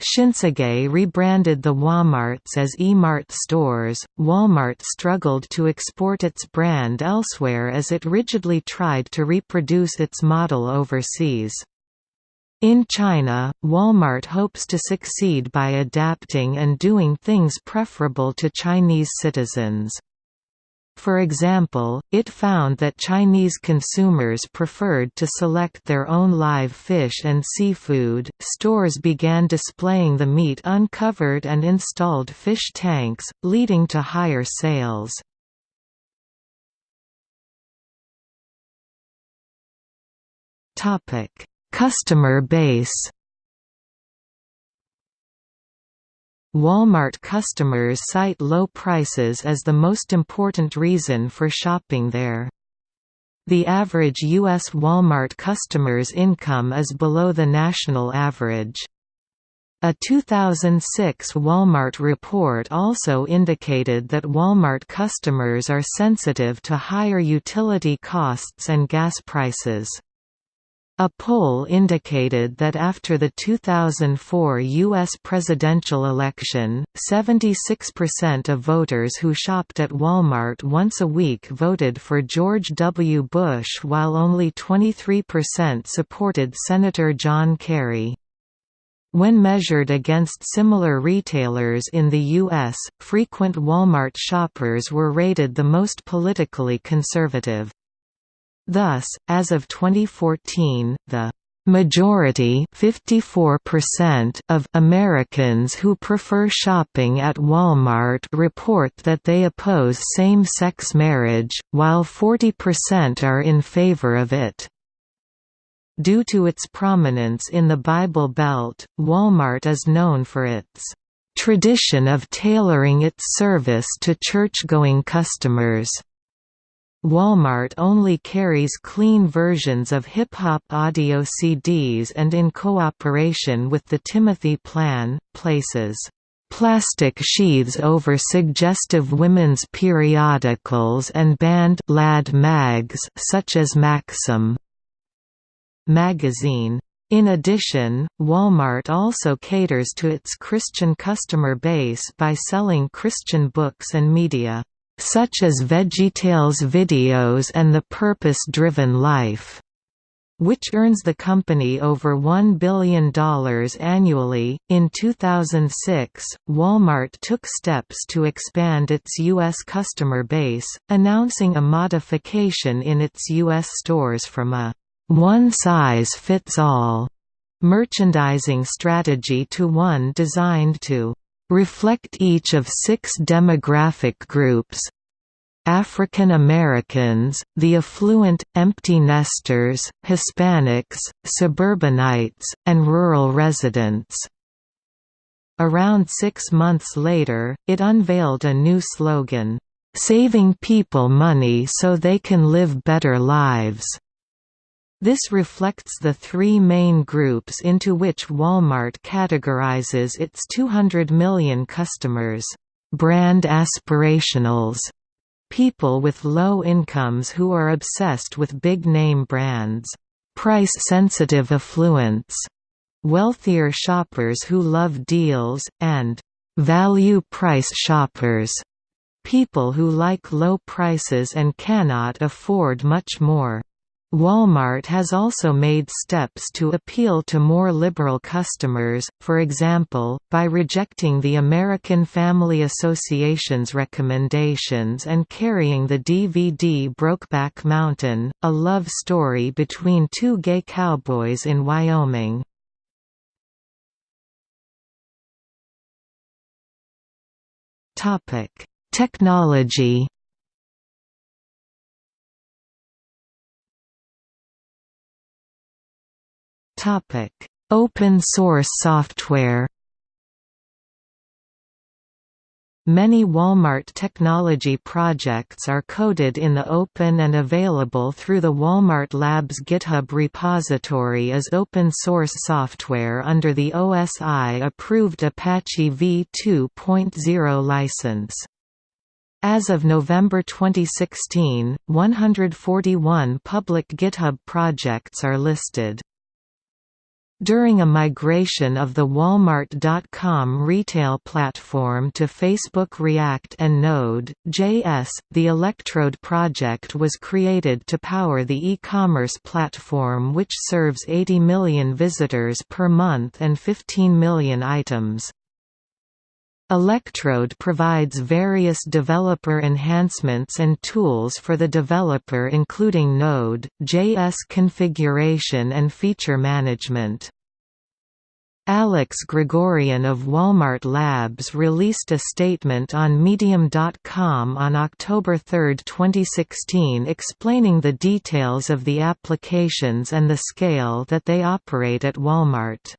Shinsegae rebranded the Walmarts as E-Mart stores. Walmart struggled to export its brand elsewhere as it rigidly tried to reproduce its model overseas. In China, Walmart hopes to succeed by adapting and doing things preferable to Chinese citizens. For example, it found that Chinese consumers preferred to select their own live fish and seafood. Stores began displaying the meat uncovered and installed fish tanks, leading to higher sales. Topic: Customer base. Walmart customers cite low prices as the most important reason for shopping there. The average U.S. Walmart customer's income is below the national average. A 2006 Walmart report also indicated that Walmart customers are sensitive to higher utility costs and gas prices. A poll indicated that after the 2004 U.S. presidential election, 76% of voters who shopped at Walmart once a week voted for George W. Bush while only 23% supported Senator John Kerry. When measured against similar retailers in the U.S., frequent Walmart shoppers were rated the most politically conservative. Thus, as of 2014, the majority 54% of Americans who prefer shopping at Walmart report that they oppose same-sex marriage, while 40% are in favor of it. Due to its prominence in the Bible Belt, Walmart is known for its tradition of tailoring its service to church-going customers. Walmart only carries clean versions of hip-hop audio CDs and in cooperation with the Timothy Plan, places plastic sheaths over suggestive women's periodicals and banned lad mags such as Maxim magazine. In addition, Walmart also caters to its Christian customer base by selling Christian books and media. Such as VeggieTales videos and The Purpose-Driven Life which earns the company over $1 billion annually. In 2006, Walmart took steps to expand its U.S. customer base, announcing a modification in its U.S. stores from a one-size-fits-all merchandising strategy to one designed to reflect each of six demographic groups, African Americans, the affluent, empty nesters, Hispanics, suburbanites, and rural residents. Around six months later, it unveiled a new slogan, "'Saving people money so they can live better lives' This reflects the three main groups into which Walmart categorizes its 200 million customers. Brand aspirationals People with low incomes who are obsessed with big-name brands. Price-sensitive affluents. Wealthier shoppers who love deals, and value-price shoppers. People who like low prices and cannot afford much more. Walmart has also made steps to appeal to more liberal customers, for example, by rejecting the American Family Association's recommendations and carrying the DVD Brokeback Mountain, a love story between two gay cowboys in Wyoming. Technology Topic: Open source software. Many Walmart technology projects are coded in the open and available through the Walmart Labs GitHub repository as open source software under the OSI-approved Apache v2.0 license. As of November 2016, 141 public GitHub projects are listed. During a migration of the Walmart.com retail platform to Facebook React and Node.js, the Electrode project was created to power the e-commerce platform which serves 80 million visitors per month and 15 million items. Electrode provides various developer enhancements and tools for the developer including Node.js configuration and feature management. Alex Grigoryan of Walmart Labs released a statement on Medium.com on October 3, 2016 explaining the details of the applications and the scale that they operate at Walmart.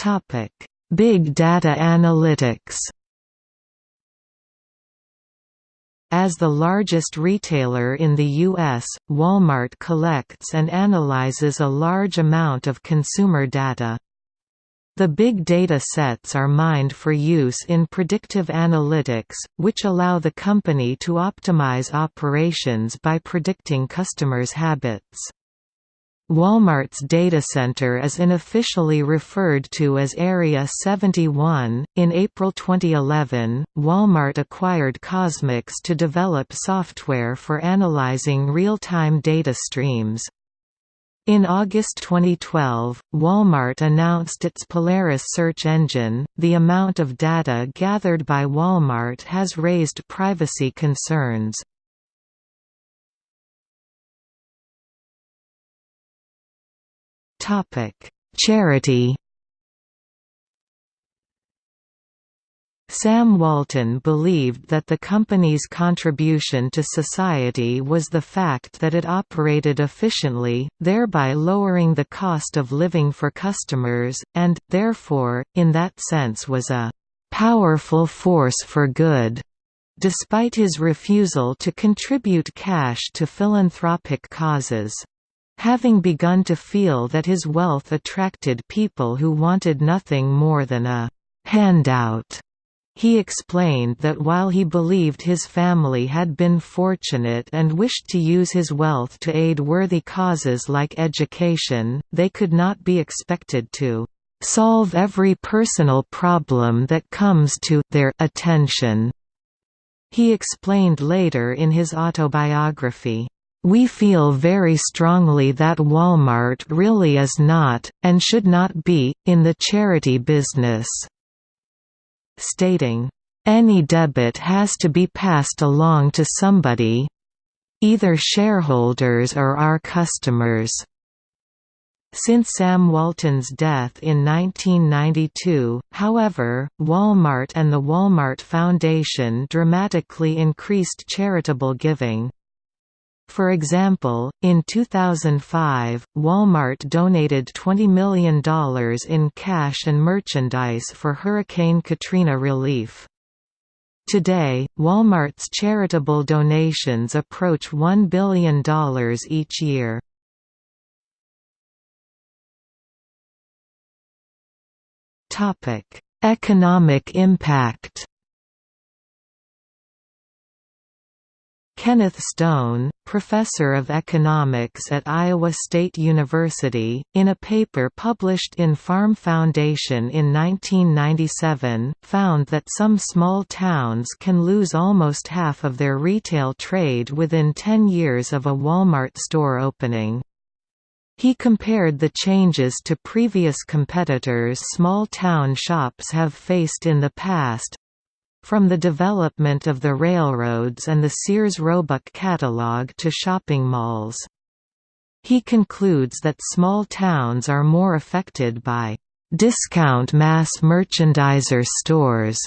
Topic: Big data analytics. As the largest retailer in the U.S., Walmart collects and analyzes a large amount of consumer data. The big data sets are mined for use in predictive analytics, which allow the company to optimize operations by predicting customers' habits. Walmart's data center is unofficially referred to as Area 71. In April 2011, Walmart acquired Kosmix to develop software for analyzing real time data streams. In August 2012, Walmart announced its Polaris search engine. The amount of data gathered by Walmart has raised privacy concerns. Charity. Sam Walton believed that the company's contribution to society was the fact that it operated efficiently, thereby lowering the cost of living for customers, and, therefore, in that sense was a «powerful force for good». Despite his refusal to contribute cash to philanthropic causes. Having begun to feel that his wealth attracted people who wanted nothing more than a «handout», he explained that while he believed his family had been fortunate and wished to use his wealth to aid worthy causes like education, they could not be expected to solve every personal problem that comes to their attention. He explained later in his autobiography, "...we feel very strongly that Walmart really is not, and should not be, in the charity business." Stating, "...any debit has to be passed along to somebody—either shareholders or our customers." Since Sam Walton's death in 1992, however, Walmart and the Walmart Foundation dramatically increased charitable giving. For example, in 2005, Walmart donated $20 million in cash and merchandise for Hurricane Katrina relief. Today, Walmart's charitable donations approach $1 billion each year. Economic impact. Kenneth Stone, professor of economics at Iowa State University, in a paper published in Farm Foundation in 1997, found that some small towns can lose almost half of their retail trade within 10 years of a Walmart store opening. He compared the changes to previous competitors small town shops have faced in the past from the development of the railroads and the Sears Roebuck catalog to shopping malls. He concludes that small towns are more affected by discount mass merchandiser stores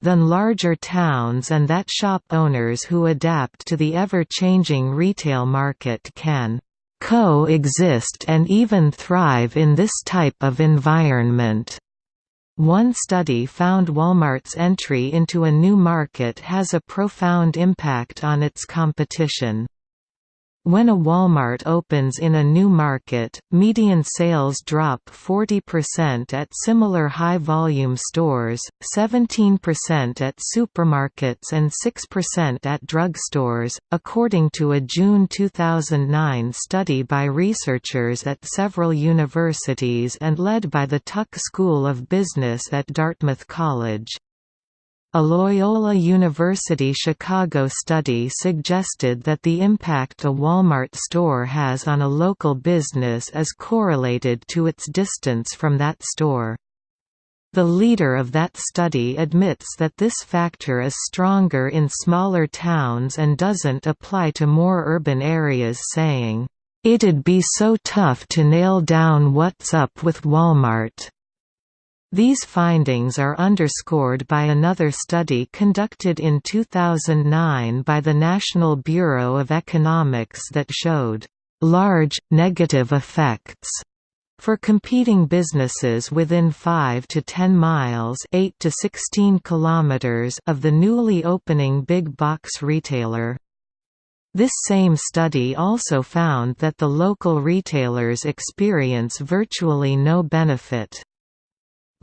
than larger towns and that shop owners who adapt to the ever-changing retail market can co-exist and even thrive in this type of environment. One study found Walmart's entry into a new market has a profound impact on its competition. When a Walmart opens in a new market, median sales drop 40% at similar high-volume stores, 17% at supermarkets and 6% at drugstores, according to a June 2009 study by researchers at several universities and led by the Tuck School of Business at Dartmouth College. A Loyola University Chicago study suggested that the impact a Walmart store has on a local business is correlated to its distance from that store. The leader of that study admits that this factor is stronger in smaller towns and doesn't apply to more urban areas saying, "...it'd be so tough to nail down what's up with Walmart." These findings are underscored by another study conducted in 2009 by the National Bureau of Economics that showed large, negative effects for competing businesses within 5 to 10 miles 8 to 16 kilometers of the newly opening big box retailer. This same study also found that the local retailers experience virtually no benefit.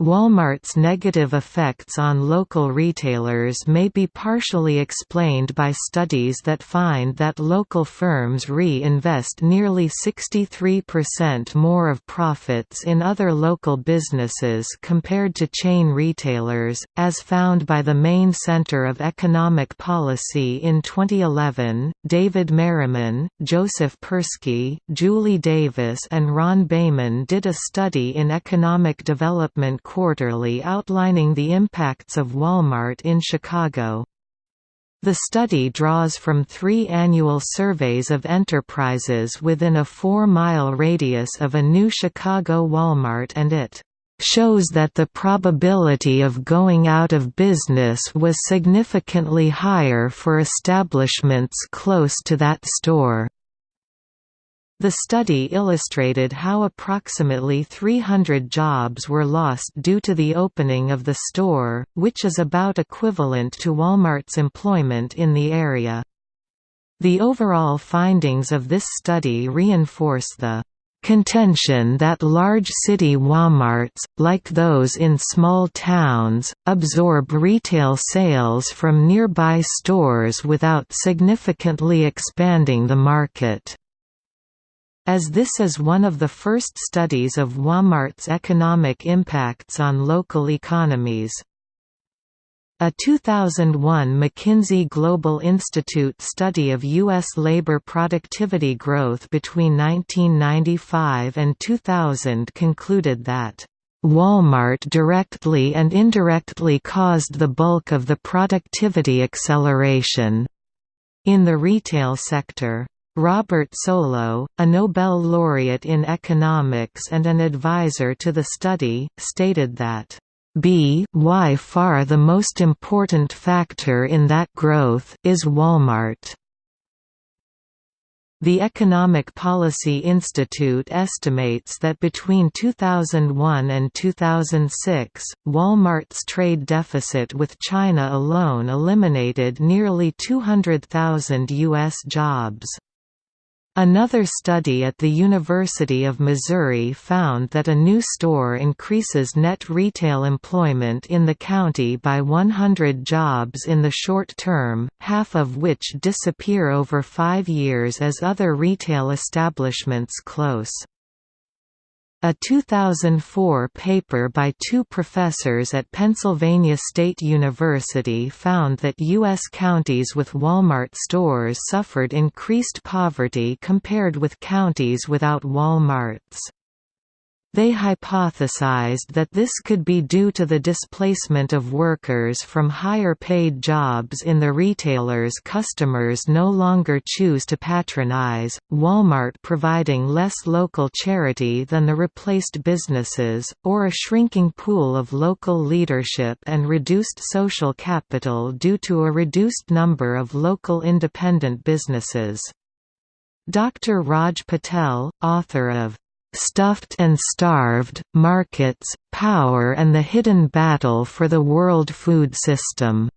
Walmart's negative effects on local retailers may be partially explained by studies that find that local firms reinvest nearly 63% more of profits in other local businesses compared to chain retailers, as found by the Maine Center of Economic Policy in 2011. David Merriman, Joseph Persky, Julie Davis, and Ron Baiman did a study in economic development Quarterly outlining the impacts of Walmart in Chicago. The study draws from three annual surveys of enterprises within a four-mile radius of a new Chicago Walmart and it shows that the probability of going out of business was significantly higher for establishments close to that store. The study illustrated how approximately 300 jobs were lost due to the opening of the store, which is about equivalent to Walmart's employment in the area. The overall findings of this study reinforce the contention that large city Walmarts, like those in small towns, absorb retail sales from nearby stores without significantly expanding the market. As this is one of the first studies of Walmart's economic impacts on local economies. A 2001 McKinsey Global Institute study of U.S. labor productivity growth between 1995 and 2000 concluded that Walmart directly and indirectly caused the bulk of the productivity acceleration in the retail sector. Robert Solow, a Nobel laureate in economics and an advisor to the study, stated that B by far the most important factor in that growth is Walmart. The Economic Policy Institute estimates that between 2001 and 2006, Walmart's trade deficit with China alone eliminated nearly 200,000 U.S. jobs. Another study at the University of Missouri found that a new store increases net retail employment in the county by 100 jobs in the short term, half of which disappear over five years as other retail establishments close. A 2004 paper by two professors at Pennsylvania State University found that U.S. counties with Walmart stores suffered increased poverty compared with counties without Walmarts. They hypothesized that this could be due to the displacement of workers from higher-paid jobs in the retailers customers no longer choose to patronize, Walmart providing less local charity than the replaced businesses, or a shrinking pool of local leadership and reduced social capital due to a reduced number of local independent businesses. Dr. Raj Patel, author of Stuffed and Starved, Markets, Power and the Hidden Battle for the World Food System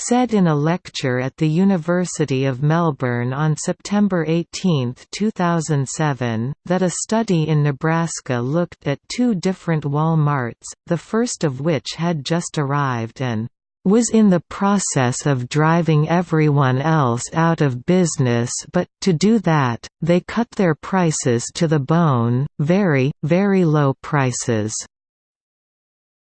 said in a lecture at the University of Melbourne on September 18, 2007, that a study in Nebraska looked at two different Walmarts, the first of which had just arrived and was in the process of driving everyone else out of business but, to do that, they cut their prices to the bone, very, very low prices.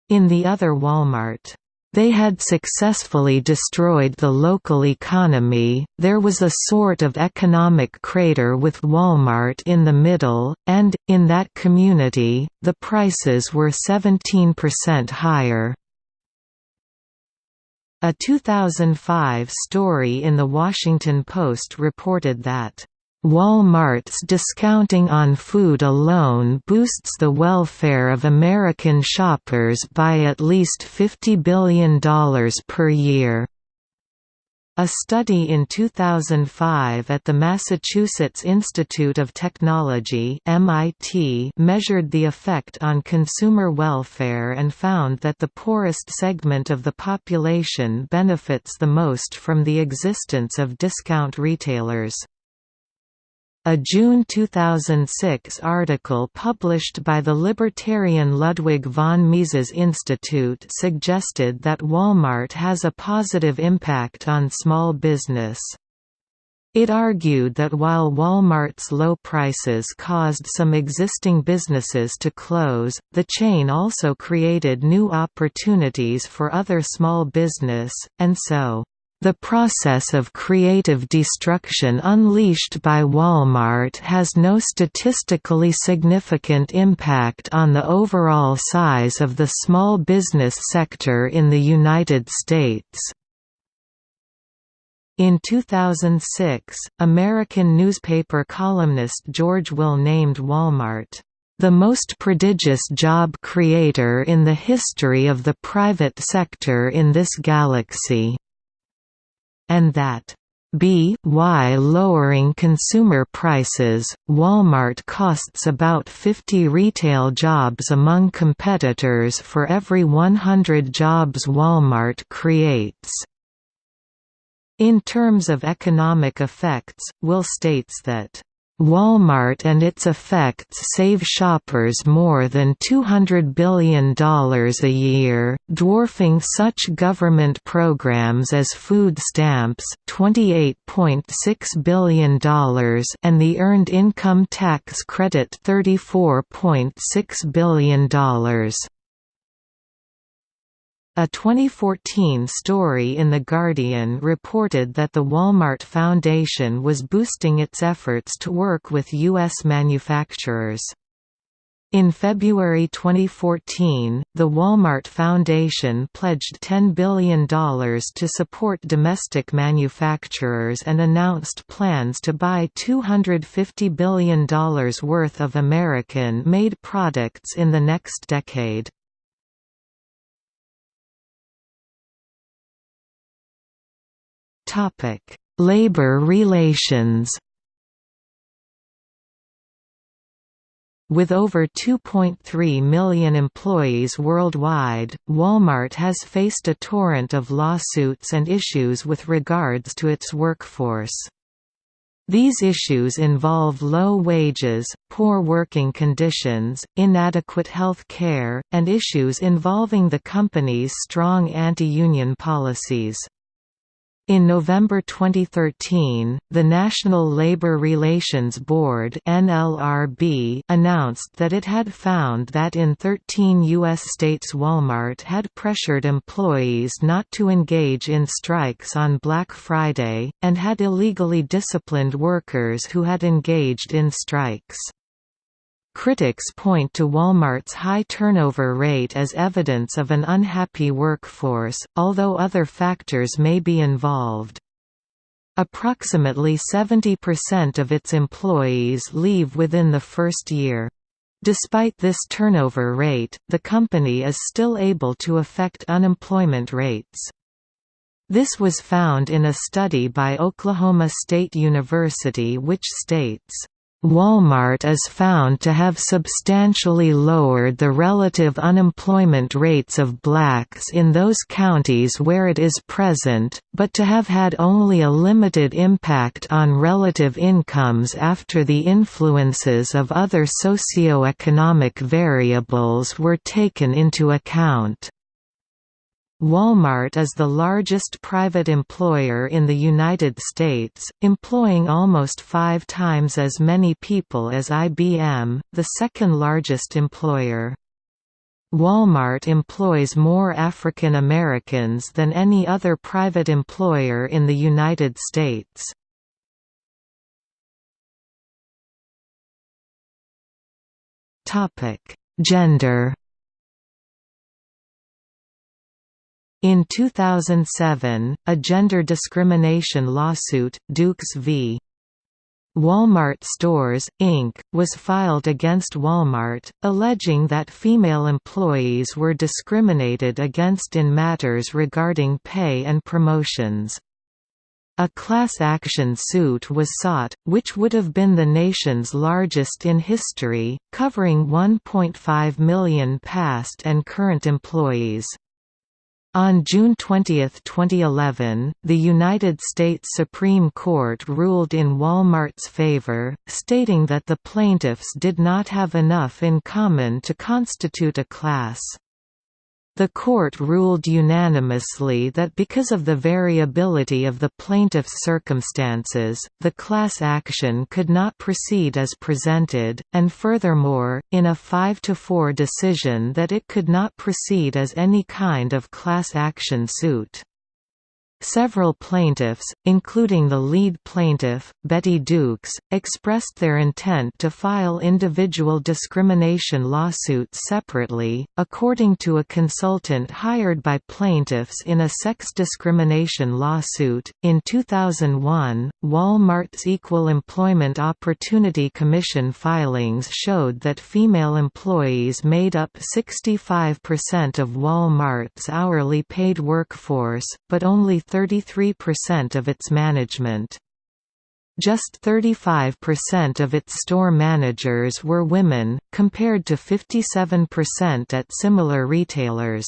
In the other Walmart, they had successfully destroyed the local economy, there was a sort of economic crater with Walmart in the middle, and, in that community, the prices were 17% higher. A 2005 story in The Washington Post reported that, "...Walmart's discounting on food alone boosts the welfare of American shoppers by at least $50 billion per year." A study in 2005 at the Massachusetts Institute of Technology MIT measured the effect on consumer welfare and found that the poorest segment of the population benefits the most from the existence of discount retailers. A June 2006 article published by the libertarian Ludwig von Mises Institute suggested that Walmart has a positive impact on small business. It argued that while Walmart's low prices caused some existing businesses to close, the chain also created new opportunities for other small business, and so the process of creative destruction unleashed by Walmart has no statistically significant impact on the overall size of the small business sector in the United States. In 2006, American newspaper columnist George Will named Walmart, "...the most prodigious job creator in the history of the private sector in this galaxy." And that b y lowering consumer prices, Walmart costs about 50 retail jobs among competitors for every 100 jobs Walmart creates. In terms of economic effects, Will states that Walmart and its effects save shoppers more than $200 billion a year, dwarfing such government programs as food stamps $28.6 billion and the Earned Income Tax Credit $34.6 billion. A 2014 story in The Guardian reported that the Walmart Foundation was boosting its efforts to work with U.S. manufacturers. In February 2014, the Walmart Foundation pledged $10 billion to support domestic manufacturers and announced plans to buy $250 billion worth of American-made products in the next decade. Topic: Labor relations. With over 2.3 million employees worldwide, Walmart has faced a torrent of lawsuits and issues with regards to its workforce. These issues involve low wages, poor working conditions, inadequate health care, and issues involving the company's strong anti-union policies. In November 2013, the National Labor Relations Board NLRB announced that it had found that in 13 U.S. states Walmart had pressured employees not to engage in strikes on Black Friday, and had illegally disciplined workers who had engaged in strikes. Critics point to Walmart's high turnover rate as evidence of an unhappy workforce, although other factors may be involved. Approximately 70% of its employees leave within the first year. Despite this turnover rate, the company is still able to affect unemployment rates. This was found in a study by Oklahoma State University which states, Walmart is found to have substantially lowered the relative unemployment rates of blacks in those counties where it is present, but to have had only a limited impact on relative incomes after the influences of other socioeconomic variables were taken into account. Walmart is the largest private employer in the United States, employing almost five times as many people as IBM, the second largest employer. Walmart employs more African Americans than any other private employer in the United States. Gender In 2007, a gender discrimination lawsuit, Dukes v. Walmart Stores, Inc., was filed against Walmart, alleging that female employees were discriminated against in matters regarding pay and promotions. A class action suit was sought, which would have been the nation's largest in history, covering 1.5 million past and current employees. On June 20, 2011, the United States Supreme Court ruled in Walmart's favor, stating that the plaintiffs did not have enough in common to constitute a class. The court ruled unanimously that because of the variability of the plaintiff's circumstances, the class action could not proceed as presented, and furthermore, in a 5–4 decision that it could not proceed as any kind of class action suit. Several plaintiffs, including the lead plaintiff, Betty Dukes, expressed their intent to file individual discrimination lawsuits separately. According to a consultant hired by plaintiffs in a sex discrimination lawsuit, in 2001, Walmart's Equal Employment Opportunity Commission filings showed that female employees made up 65% of Walmart's hourly paid workforce, but only 33% of its management. Just 35% of its store managers were women, compared to 57% at similar retailers.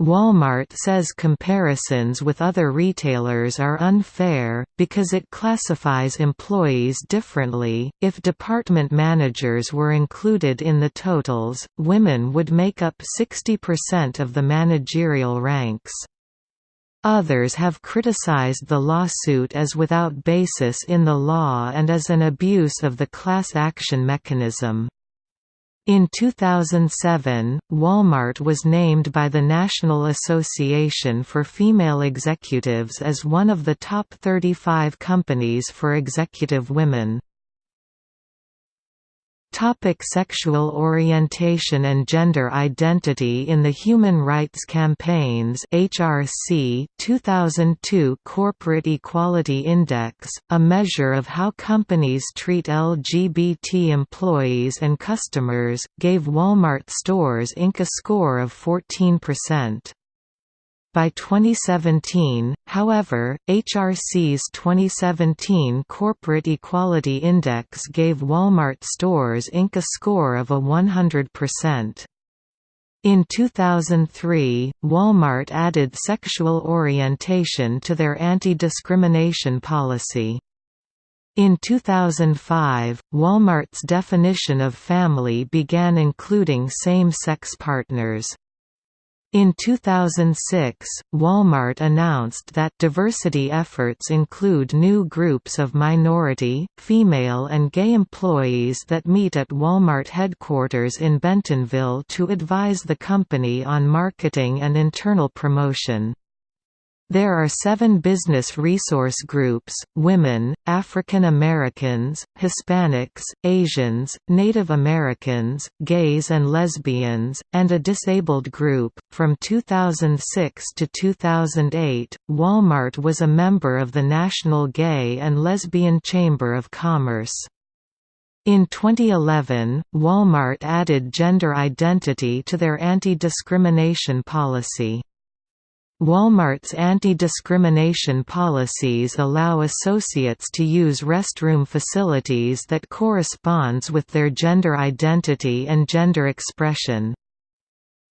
Walmart says comparisons with other retailers are unfair, because it classifies employees differently. If department managers were included in the totals, women would make up 60% of the managerial ranks. Others have criticized the lawsuit as without basis in the law and as an abuse of the class action mechanism. In 2007, Walmart was named by the National Association for Female Executives as one of the top 35 companies for executive women. Topic sexual orientation and gender identity In the Human Rights Campaign's HRC 2002 Corporate Equality Index, a measure of how companies treat LGBT employees and customers, gave Walmart Stores Inc. a score of 14%. By 2017, however, HRC's 2017 Corporate Equality Index gave Walmart Stores Inc. a score of a 100%. In 2003, Walmart added sexual orientation to their anti-discrimination policy. In 2005, Walmart's definition of family began including same-sex partners. In 2006, Walmart announced that diversity efforts include new groups of minority, female and gay employees that meet at Walmart headquarters in Bentonville to advise the company on marketing and internal promotion. There are seven business resource groups, women, African Americans, Hispanics, Asians, Native Americans, gays and lesbians, and a disabled group. From 2006 to 2008, Walmart was a member of the National Gay and Lesbian Chamber of Commerce. In 2011, Walmart added gender identity to their anti-discrimination policy. Walmart's anti-discrimination policies allow associates to use restroom facilities that corresponds with their gender identity and gender expression.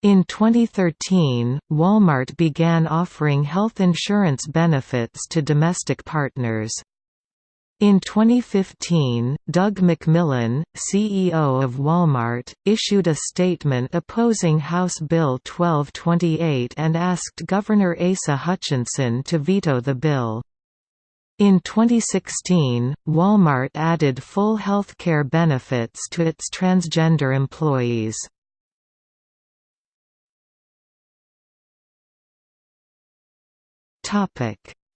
In 2013, Walmart began offering health insurance benefits to domestic partners. In 2015, Doug McMillon, CEO of Walmart, issued a statement opposing House Bill 1228 and asked Governor Asa Hutchinson to veto the bill. In 2016, Walmart added full health care benefits to its transgender employees.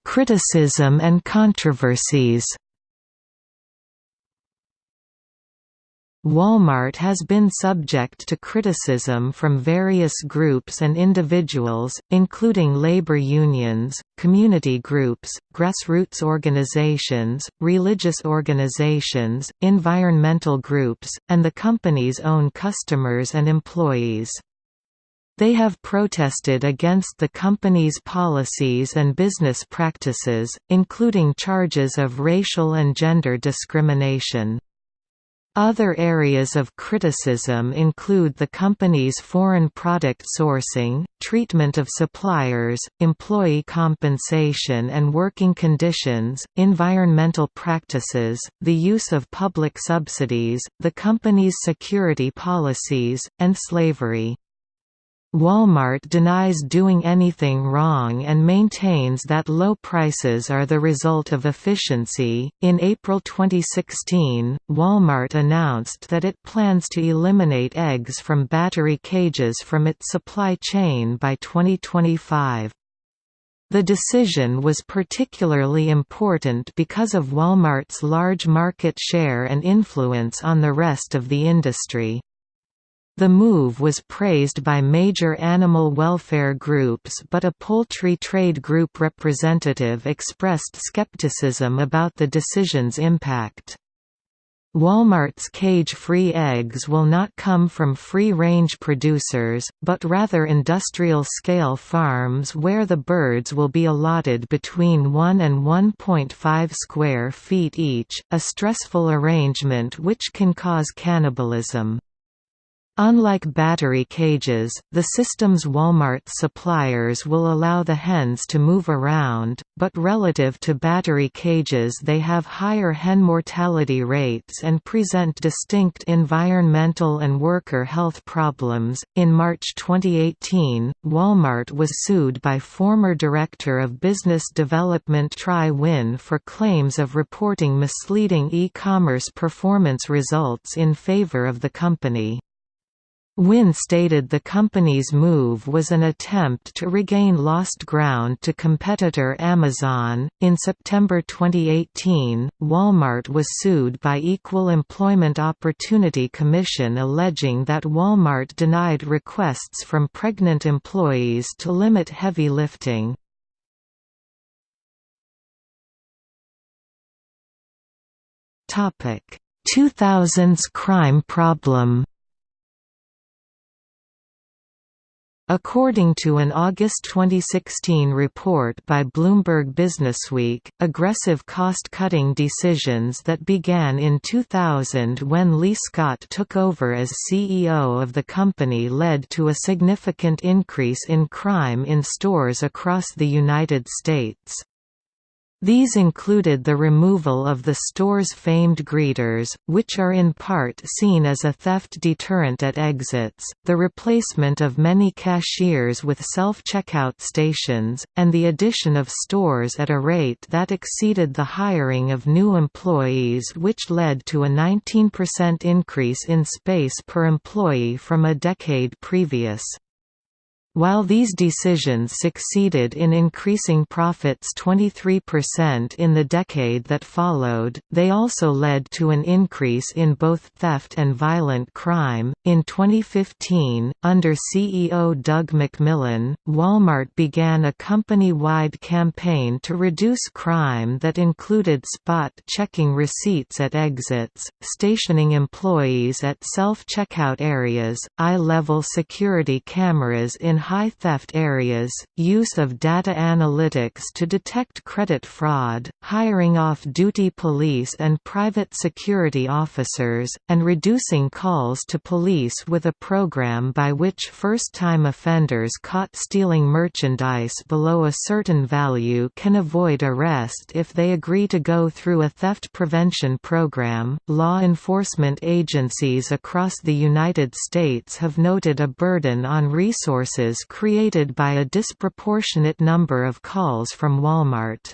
Criticism and controversies Walmart has been subject to criticism from various groups and individuals, including labor unions, community groups, grassroots organizations, religious organizations, environmental groups, and the company's own customers and employees. They have protested against the company's policies and business practices, including charges of racial and gender discrimination. Other areas of criticism include the company's foreign product sourcing, treatment of suppliers, employee compensation and working conditions, environmental practices, the use of public subsidies, the company's security policies, and slavery. Walmart denies doing anything wrong and maintains that low prices are the result of efficiency. In April 2016, Walmart announced that it plans to eliminate eggs from battery cages from its supply chain by 2025. The decision was particularly important because of Walmart's large market share and influence on the rest of the industry. The move was praised by major animal welfare groups but a poultry trade group representative expressed skepticism about the decision's impact. Walmart's cage-free eggs will not come from free-range producers, but rather industrial-scale farms where the birds will be allotted between 1 and 1.5 square feet each, a stressful arrangement which can cause cannibalism. Unlike battery cages, the system's Walmart suppliers will allow the hens to move around, but relative to battery cages they have higher hen mortality rates and present distinct environmental and worker health problems. In March 2018, Walmart was sued by former director of business development Tri Huynh for claims of reporting misleading e-commerce performance results in favor of the company. Huynh stated the company's move was an attempt to regain lost ground to competitor Amazon. In September 2018, Walmart was sued by Equal Employment Opportunity Commission alleging that Walmart denied requests from pregnant employees to limit heavy lifting. Topic: 2000s crime problem. According to an August 2016 report by Bloomberg Businessweek, aggressive cost-cutting decisions that began in 2000 when Lee Scott took over as CEO of the company led to a significant increase in crime in stores across the United States. These included the removal of the store's famed greeters, which are in part seen as a theft deterrent at exits, the replacement of many cashiers with self-checkout stations, and the addition of stores at a rate that exceeded the hiring of new employees which led to a 19% increase in space per employee from a decade previous. While these decisions succeeded in increasing profits 23% in the decade that followed, they also led to an increase in both theft and violent crime. In 2015, under CEO Doug McMillon, Walmart began a company wide campaign to reduce crime that included spot checking receipts at exits, stationing employees at self checkout areas, eye level security cameras in high theft areas, use of data analytics to detect credit fraud, hiring off-duty police and private security officers, and reducing calls to police with a program by which first-time offenders caught stealing merchandise below a certain value can avoid arrest if they agree to go through a theft prevention program. Law enforcement agencies across the United States have noted a burden on resources created by a disproportionate number of calls from Walmart.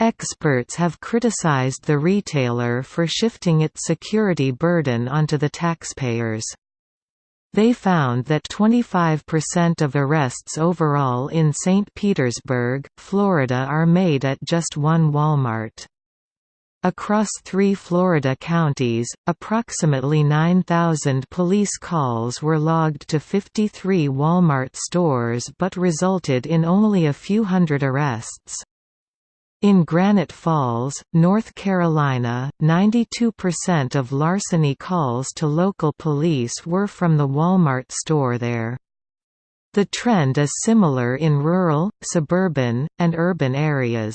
Experts have criticized the retailer for shifting its security burden onto the taxpayers. They found that 25% of arrests overall in St. Petersburg, Florida are made at just one Walmart. Across three Florida counties, approximately 9,000 police calls were logged to 53 Walmart stores but resulted in only a few hundred arrests. In Granite Falls, North Carolina, 92% of larceny calls to local police were from the Walmart store there. The trend is similar in rural, suburban, and urban areas.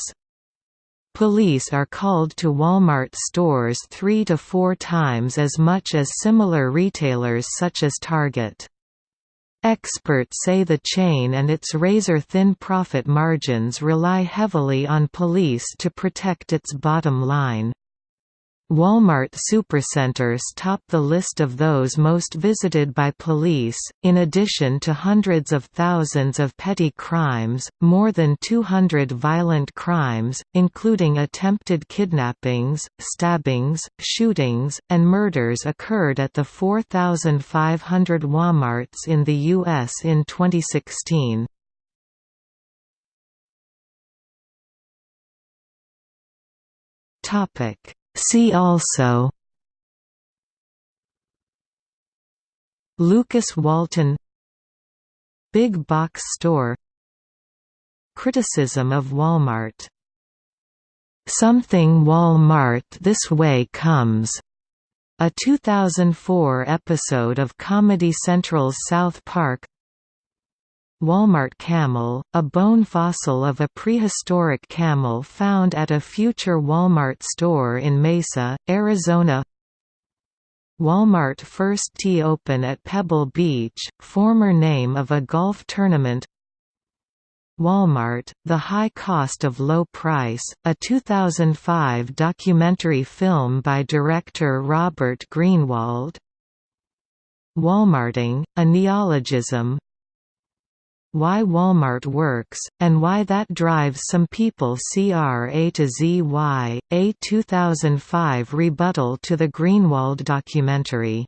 Police are called to Walmart stores three to four times as much as similar retailers such as Target. Experts say the chain and its razor-thin profit margins rely heavily on police to protect its bottom line. Walmart supercenters top the list of those most visited by police. In addition to hundreds of thousands of petty crimes, more than 200 violent crimes, including attempted kidnappings, stabbings, shootings, and murders occurred at the 4,500 Walmarts in the U.S. in 2016. Topic See also Lukas Walton Big Box Store Criticism of Walmart Something Wall-Mart This Way Comes a 2004 episode of Comedy Central's South Park Walmart camel, a bone fossil of a prehistoric camel found at a future Walmart store in Mesa, Arizona. Walmart first tee open at Pebble Beach, former name of a golf tournament. Walmart, The High Cost of Low Price, a 2005 documentary film by director Robert Greenwald. Walmarting, a neologism Why Walmart Works, and Why That Drives Some People CRA to ZY, a 2005 rebuttal to the Greenwald documentary